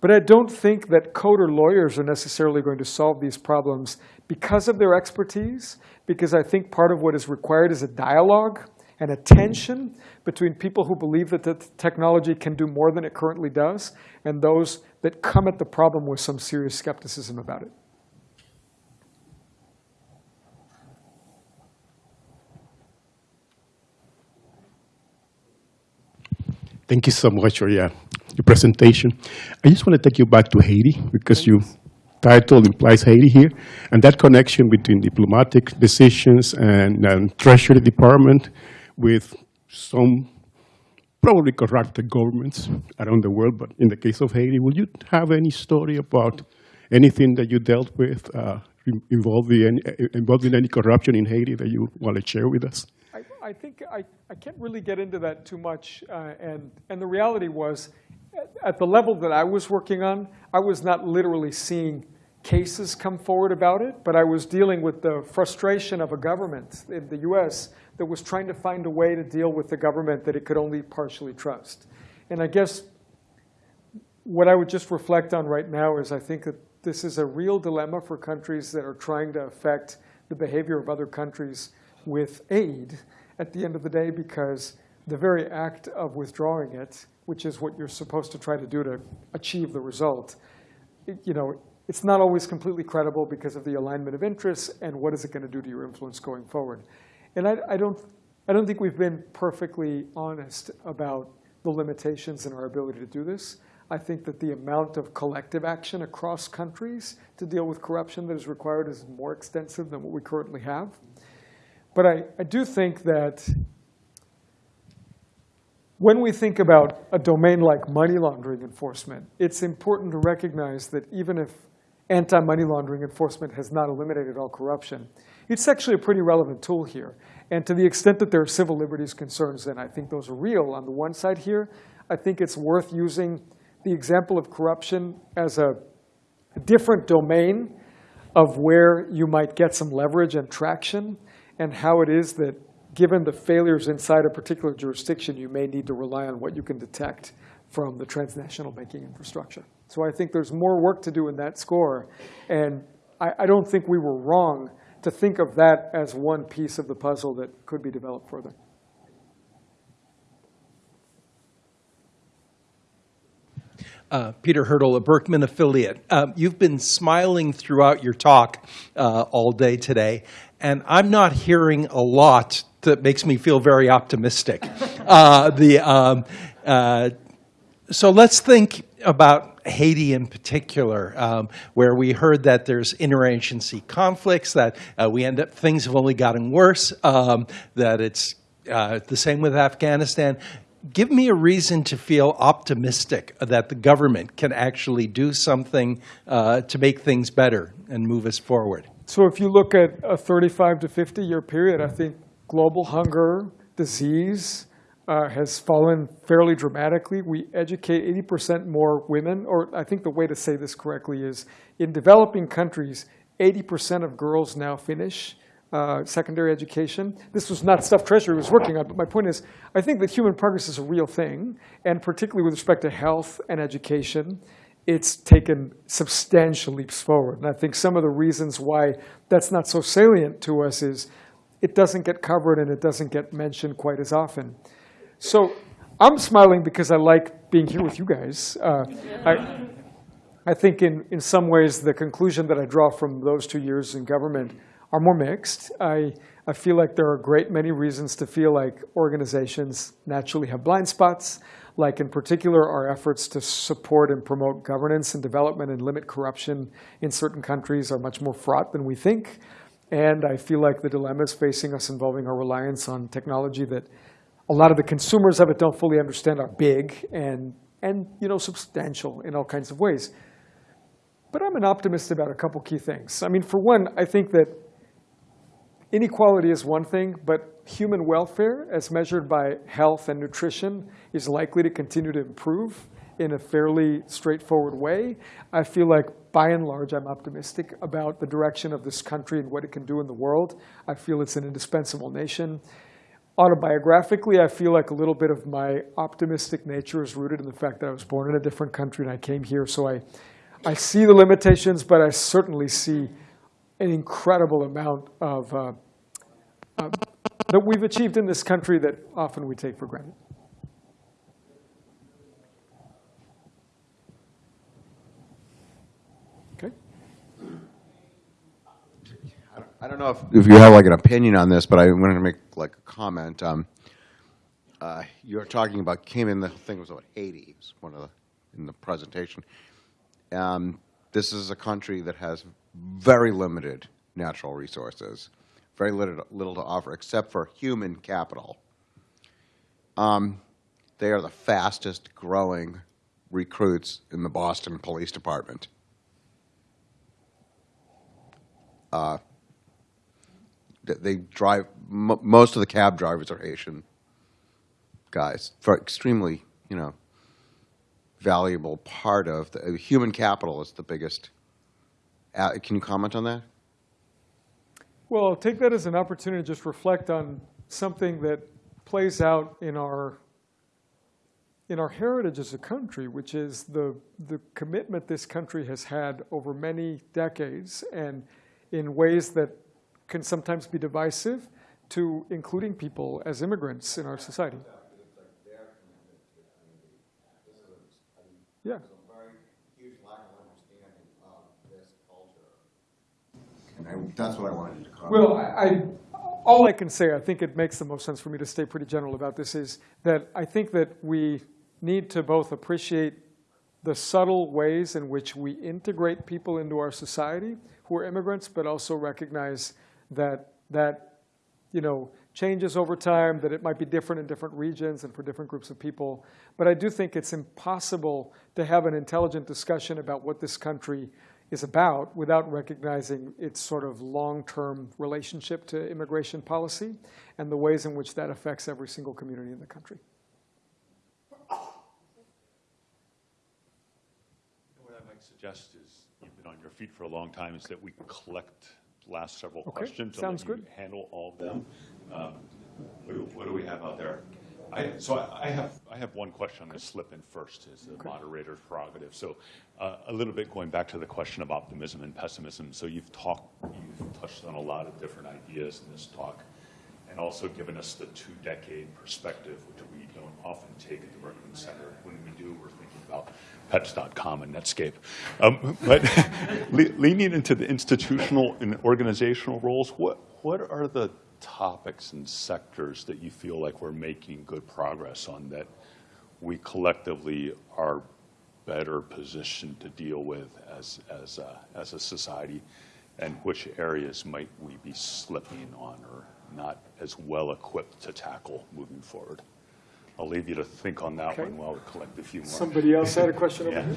But I don't think that coder lawyers are necessarily going to solve these problems because of their expertise, because I think part of what is required is a dialogue and a tension between people who believe that the technology can do more than it currently does and those that come at the problem with some serious skepticism about it. Thank you so much for your, your presentation. I just want to take you back to Haiti because your title implies Haiti here, and that connection between diplomatic decisions and, and Treasury Department with some probably corrupted governments around the world, but in the case of Haiti, will you have any story about anything that you dealt with uh, involving, any, involving any corruption in Haiti that you want to share with us? I, I think I, I can't really get into that too much. Uh, and, and the reality was, at the level that I was working on, I was not literally seeing cases come forward about it, but I was dealing with the frustration of a government in the US that was trying to find a way to deal with the government that it could only partially trust. And I guess what I would just reflect on right now is I think that this is a real dilemma for countries that are trying to affect the behavior of other countries with aid at the end of the day because the very act of withdrawing it, which is what you're supposed to try to do to achieve the result, it, you know, it's not always completely credible because of the alignment of interests and what is it going to do to your influence going forward. And I, I, don't, I don't think we've been perfectly honest about the limitations in our ability to do this. I think that the amount of collective action across countries to deal with corruption that is required is more extensive than what we currently have. But I, I do think that when we think about a domain like money laundering enforcement, it's important to recognize that even if anti-money laundering enforcement has not eliminated all corruption, it's actually a pretty relevant tool here. And to the extent that there are civil liberties concerns, then I think those are real on the one side here. I think it's worth using the example of corruption as a, different domain of where you might get some leverage and traction and how it is that given the failures inside a particular jurisdiction, you may need to rely on what you can detect from the transnational banking infrastructure. So I think there's more work to do in that score. And I, I don't think we were wrong to think of that as one piece of the puzzle that could be developed further. Uh, Peter Hurdle, a Berkman affiliate. Uh, you've been smiling throughout your talk uh, all day today, and I'm not hearing a lot that makes me feel very optimistic. [laughs] Uh, the, um, uh, so let's think about Haiti in particular, um, where we heard that there's interagency conflicts, that uh, we end up things have only gotten worse, um, that it's uh, the same with Afghanistan. Give me a reason to feel optimistic that the government can actually do something uh, to make things better and move us forward. So if you look at a 35 to 50 year period, I think global hunger, disease, uh, has fallen fairly dramatically. We educate 80% more women, or I think the way to say this correctly is in developing countries, 80% of girls now finish uh, secondary education. This was not stuff Treasury was working on, but my point is, I think that human progress is a real thing, and particularly with respect to health and education, it's taken substantial leaps forward. And I think some of the reasons why that's not so salient to us is it doesn't get covered and it doesn't get mentioned quite as often. So I'm smiling because I like being here with you guys. Uh, I, I think in, in some ways the conclusion that I draw from those two years in government are more mixed. I, I feel like there are a great many reasons to feel like organizations naturally have blind spots, like in particular our efforts to support and promote governance and development and limit corruption in certain countries are much more fraught than we think. And I feel like the dilemmas facing us involving our reliance on technology that a lot of the consumers of it don't fully understand are big and, and you know, substantial in all kinds of ways. But I'm an optimist about a couple key things. I mean, for one, I think that inequality is one thing, but human welfare, as measured by health and nutrition, is likely to continue to improve. in a fairly straightforward way. I feel like, by and large, I'm optimistic about the direction of this country and what it can do in the world. I feel it's an indispensable nation. Autobiographically, I feel like a little bit of my optimistic nature is rooted in the fact that I was born in a different country and I came here. So I, I see the limitations, but I certainly see an incredible amount of uh, uh, that we've achieved in this country that often we take for granted. I don't know if, if you have like an opinion on this, but I wanted to make like a comment. Um, uh, you're talking about came in the thing was about Haiti. It was one of the in the presentation. Um, this is a country that has very limited natural resources, very little, little to offer except for human capital. Um, they are the fastest growing recruits in the Boston Police Department. Uh, they drive, most of the cab drivers are Haitian guys. For extremely, you know, valuable part of the human capital is the biggest. Uh, can you comment on that? Well, I'll take that as an opportunity to just reflect on something that plays out in our in our heritage as a country, which is the the commitment this country has had over many decades and in ways that can sometimes be divisive to including people as immigrants in our society. Yeah. And I, that's what I wanted to comment. Well, I, I, all I can say, I think it makes the most sense for me to stay pretty general about this, is that I think that we need to both appreciate the subtle ways in which we integrate people into our society who are immigrants, but also recognize that that you know changes over time, that it might be different in different regions and for different groups of people. But I do think it's impossible to have an intelligent discussion about what this country is about without recognizing its sort of long-term relationship to immigration policy and the ways in which that affects every single community in the country. What I might suggest is, you've been on your feet for a long time, is that we collect last several Okay, questions. and sounds good. Handle all of them. Um, What do, what do we have out there? I, so I I have, I have one question I'm going to slip in first as the moderator's prerogative. So uh, a little bit going back to the question of optimism and pessimism. So you've talked, you've touched on a lot of different ideas in this talk and also given us the two-decade perspective, which we don't often take at the Berkman Center. When we do, we're thinking about pets.com and Netscape. Um, but [laughs] le- leaning into the institutional and organizational roles, what, what are the topics and sectors that you feel like we're making good progress on that we collectively are better positioned to deal with as, as, a, as a society? And which areas might we be slipping on or not as well equipped to tackle moving forward? I'll leave you to think on that Okay. one while we collect a few more. Somebody else had a question over [laughs] here?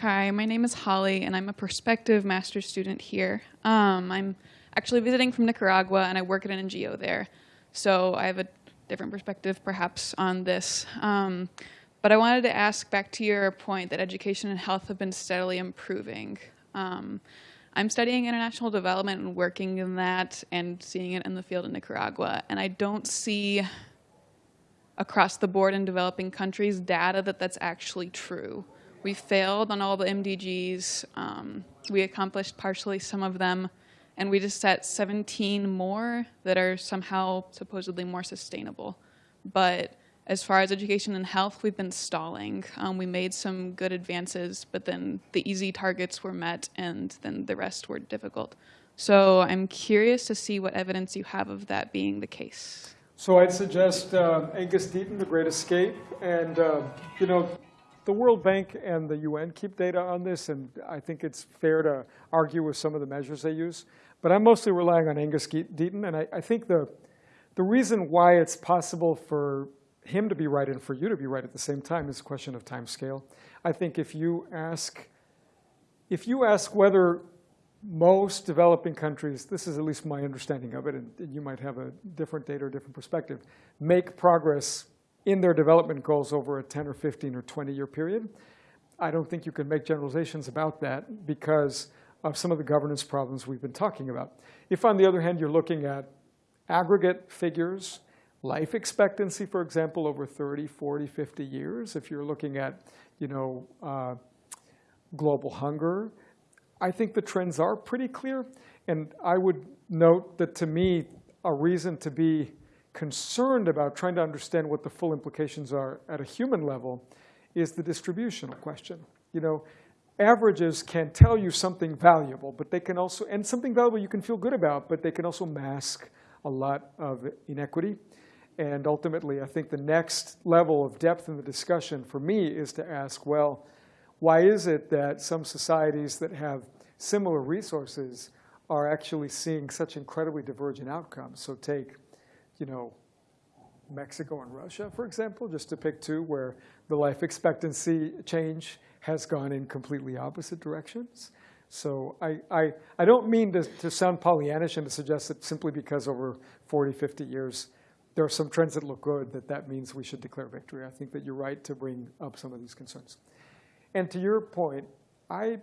Hi, my name is Holly, and I'm a prospective master's student here. Um, I'm actually visiting from Nicaragua, and I work at an NGO there. So I have a different perspective, perhaps, on this. Um, but I wanted to ask back to your point that education and health have been steadily improving. Um, I'm studying international development and working in that and seeing it in the field in Nicaragua, and I don't see across the board in developing countries data that that's actually true. We failed on all the MDGs. Um, we accomplished partially some of them, and we just set 17 more that are somehow supposedly more sustainable. But as far as education and health, we've been stalling. Um, we made some good advances, but then the easy targets were met, and then the rest were difficult. So I'm curious to see what evidence you have of that being the case. So I'd suggest uh, Angus Deaton, The Great Escape, and uh, you know, the World Bank and the UN keep data on this, and I think it's fair to argue with some of the measures they use. But I'm mostly relying on Angus Deaton, and I, I think the the reason why it's possible for him to be right and for you to be right at the same time is a question of time scale. I think if you ask if you ask whether most developing countries, this is at least my understanding of it, and and you might have a different data or different perspective, make progress in their development goals over a 10 or 15 or 20 year period. I don't think you can make generalizations about that because of some of the governance problems we've been talking about. If, on the other hand, you're looking at aggregate figures, life expectancy, for example, over 30, 40, 50 years, if you're looking at you know, uh, global hunger, I think the trends are pretty clear. And I would note that to me, a reason to be concerned about trying to understand what the full implications are at a human level is the distributional question. You know, averages can tell you something valuable, but they can also, and something valuable you can feel good about, but they can also mask a lot of inequity. And ultimately, I think the next level of depth in the discussion for me is to ask, well, why is it that some societies that have similar resources are actually seeing such incredibly divergent outcomes? So take, you know, Mexico and Russia, for example, just to pick two, where the life expectancy change has gone in completely opposite directions. So I, I, I don't mean to, to sound Pollyannish and to suggest that simply because over 40, 50 years, there are some trends that look good, that that means we should declare victory. I think that you're right to bring up some of these concerns. And to your point, I,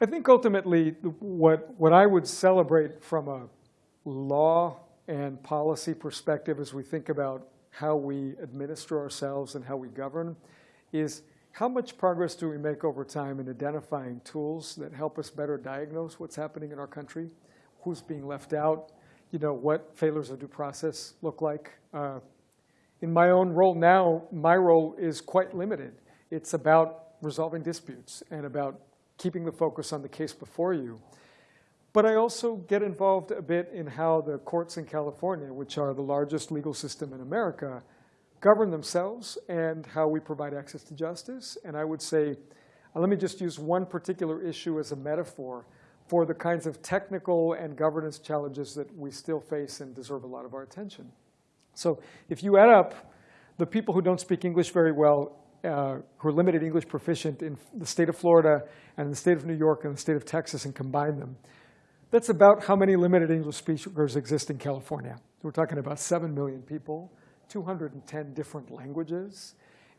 I think ultimately what, what I would celebrate from a law and policy perspective as we think about how we administer ourselves and how we govern is how much progress do we make over time in identifying tools that help us better diagnose what's happening in our country, who's being left out, you know, what failures of due process look like. Uh, in my own role now, my role is quite limited. It's about resolving disputes and about keeping the focus on the case before you. But I also get involved a bit in how the courts in California, which are the largest legal system in America, govern themselves and how we provide access to justice. And I would say, uh, let me just use one particular issue as a metaphor for the kinds of technical and governance challenges that we still face and deserve a lot of our attention. So if you add up the people who don't speak English very well, uh, who are limited English proficient in the state of Florida and the state of New York and the state of Texas and combine them, that's about how many limited English speakers exist in California. We're talking about 7 million people, 210 different languages.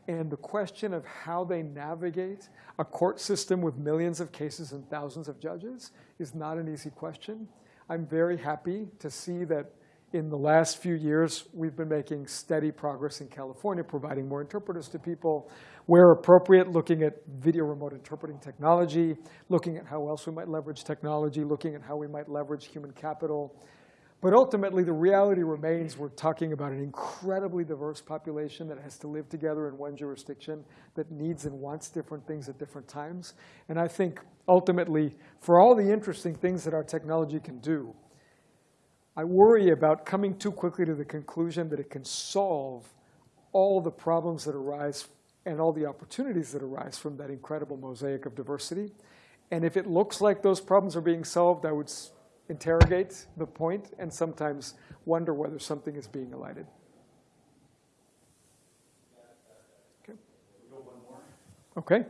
And the question of how they navigate a court system with millions of cases and thousands of judges is not an easy question. I'm very happy to see that in the last few years, we've been making steady progress in California, providing more interpreters to people, where appropriate, looking at video remote interpreting technology, looking at how else we might leverage technology, looking at how we might leverage human capital. But ultimately, the reality remains we're talking about an incredibly diverse population that has to live together in one jurisdiction, that needs and wants different things at different times. And I think ultimately, for all the interesting things that our technology can do, I worry about coming too quickly to the conclusion that it can solve all the problems that arise and all the opportunities that arise from that incredible mosaic of diversity. And if it looks like those problems are being solved, I would interrogate the point and sometimes wonder whether something is being elided. Okay. Okay.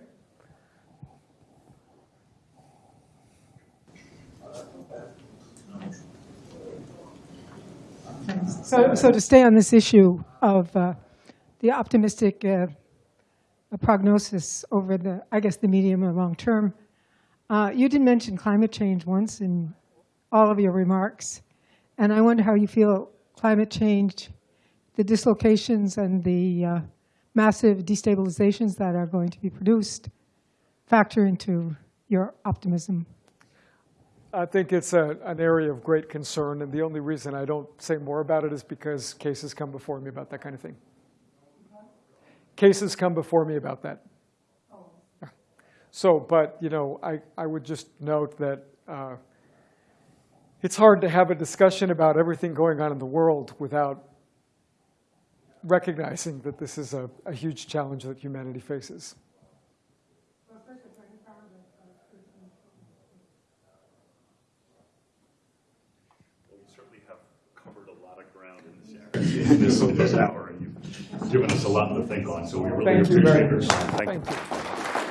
So, so to stay on this issue of uh, the optimistic uh, prognosis over the, I guess, the medium or long term, uh, you did mention climate change once in all of your remarks, and I wonder how you feel climate change, the dislocations and the uh, massive destabilizations that are going to be produced factor into your optimism. I think it's a, an area of great concern, and the only reason I don't say more about it is because cases come before me about that kind of thing. Cases come before me about that. So, but, you know, I, I would just note that uh, it's hard to have a discussion about everything going on in the world without recognizing that this is a, a huge challenge that humanity faces. this, this hour, and you've given us a lot to think on, so we really Thank appreciate very it. much. Thank you. Thank you.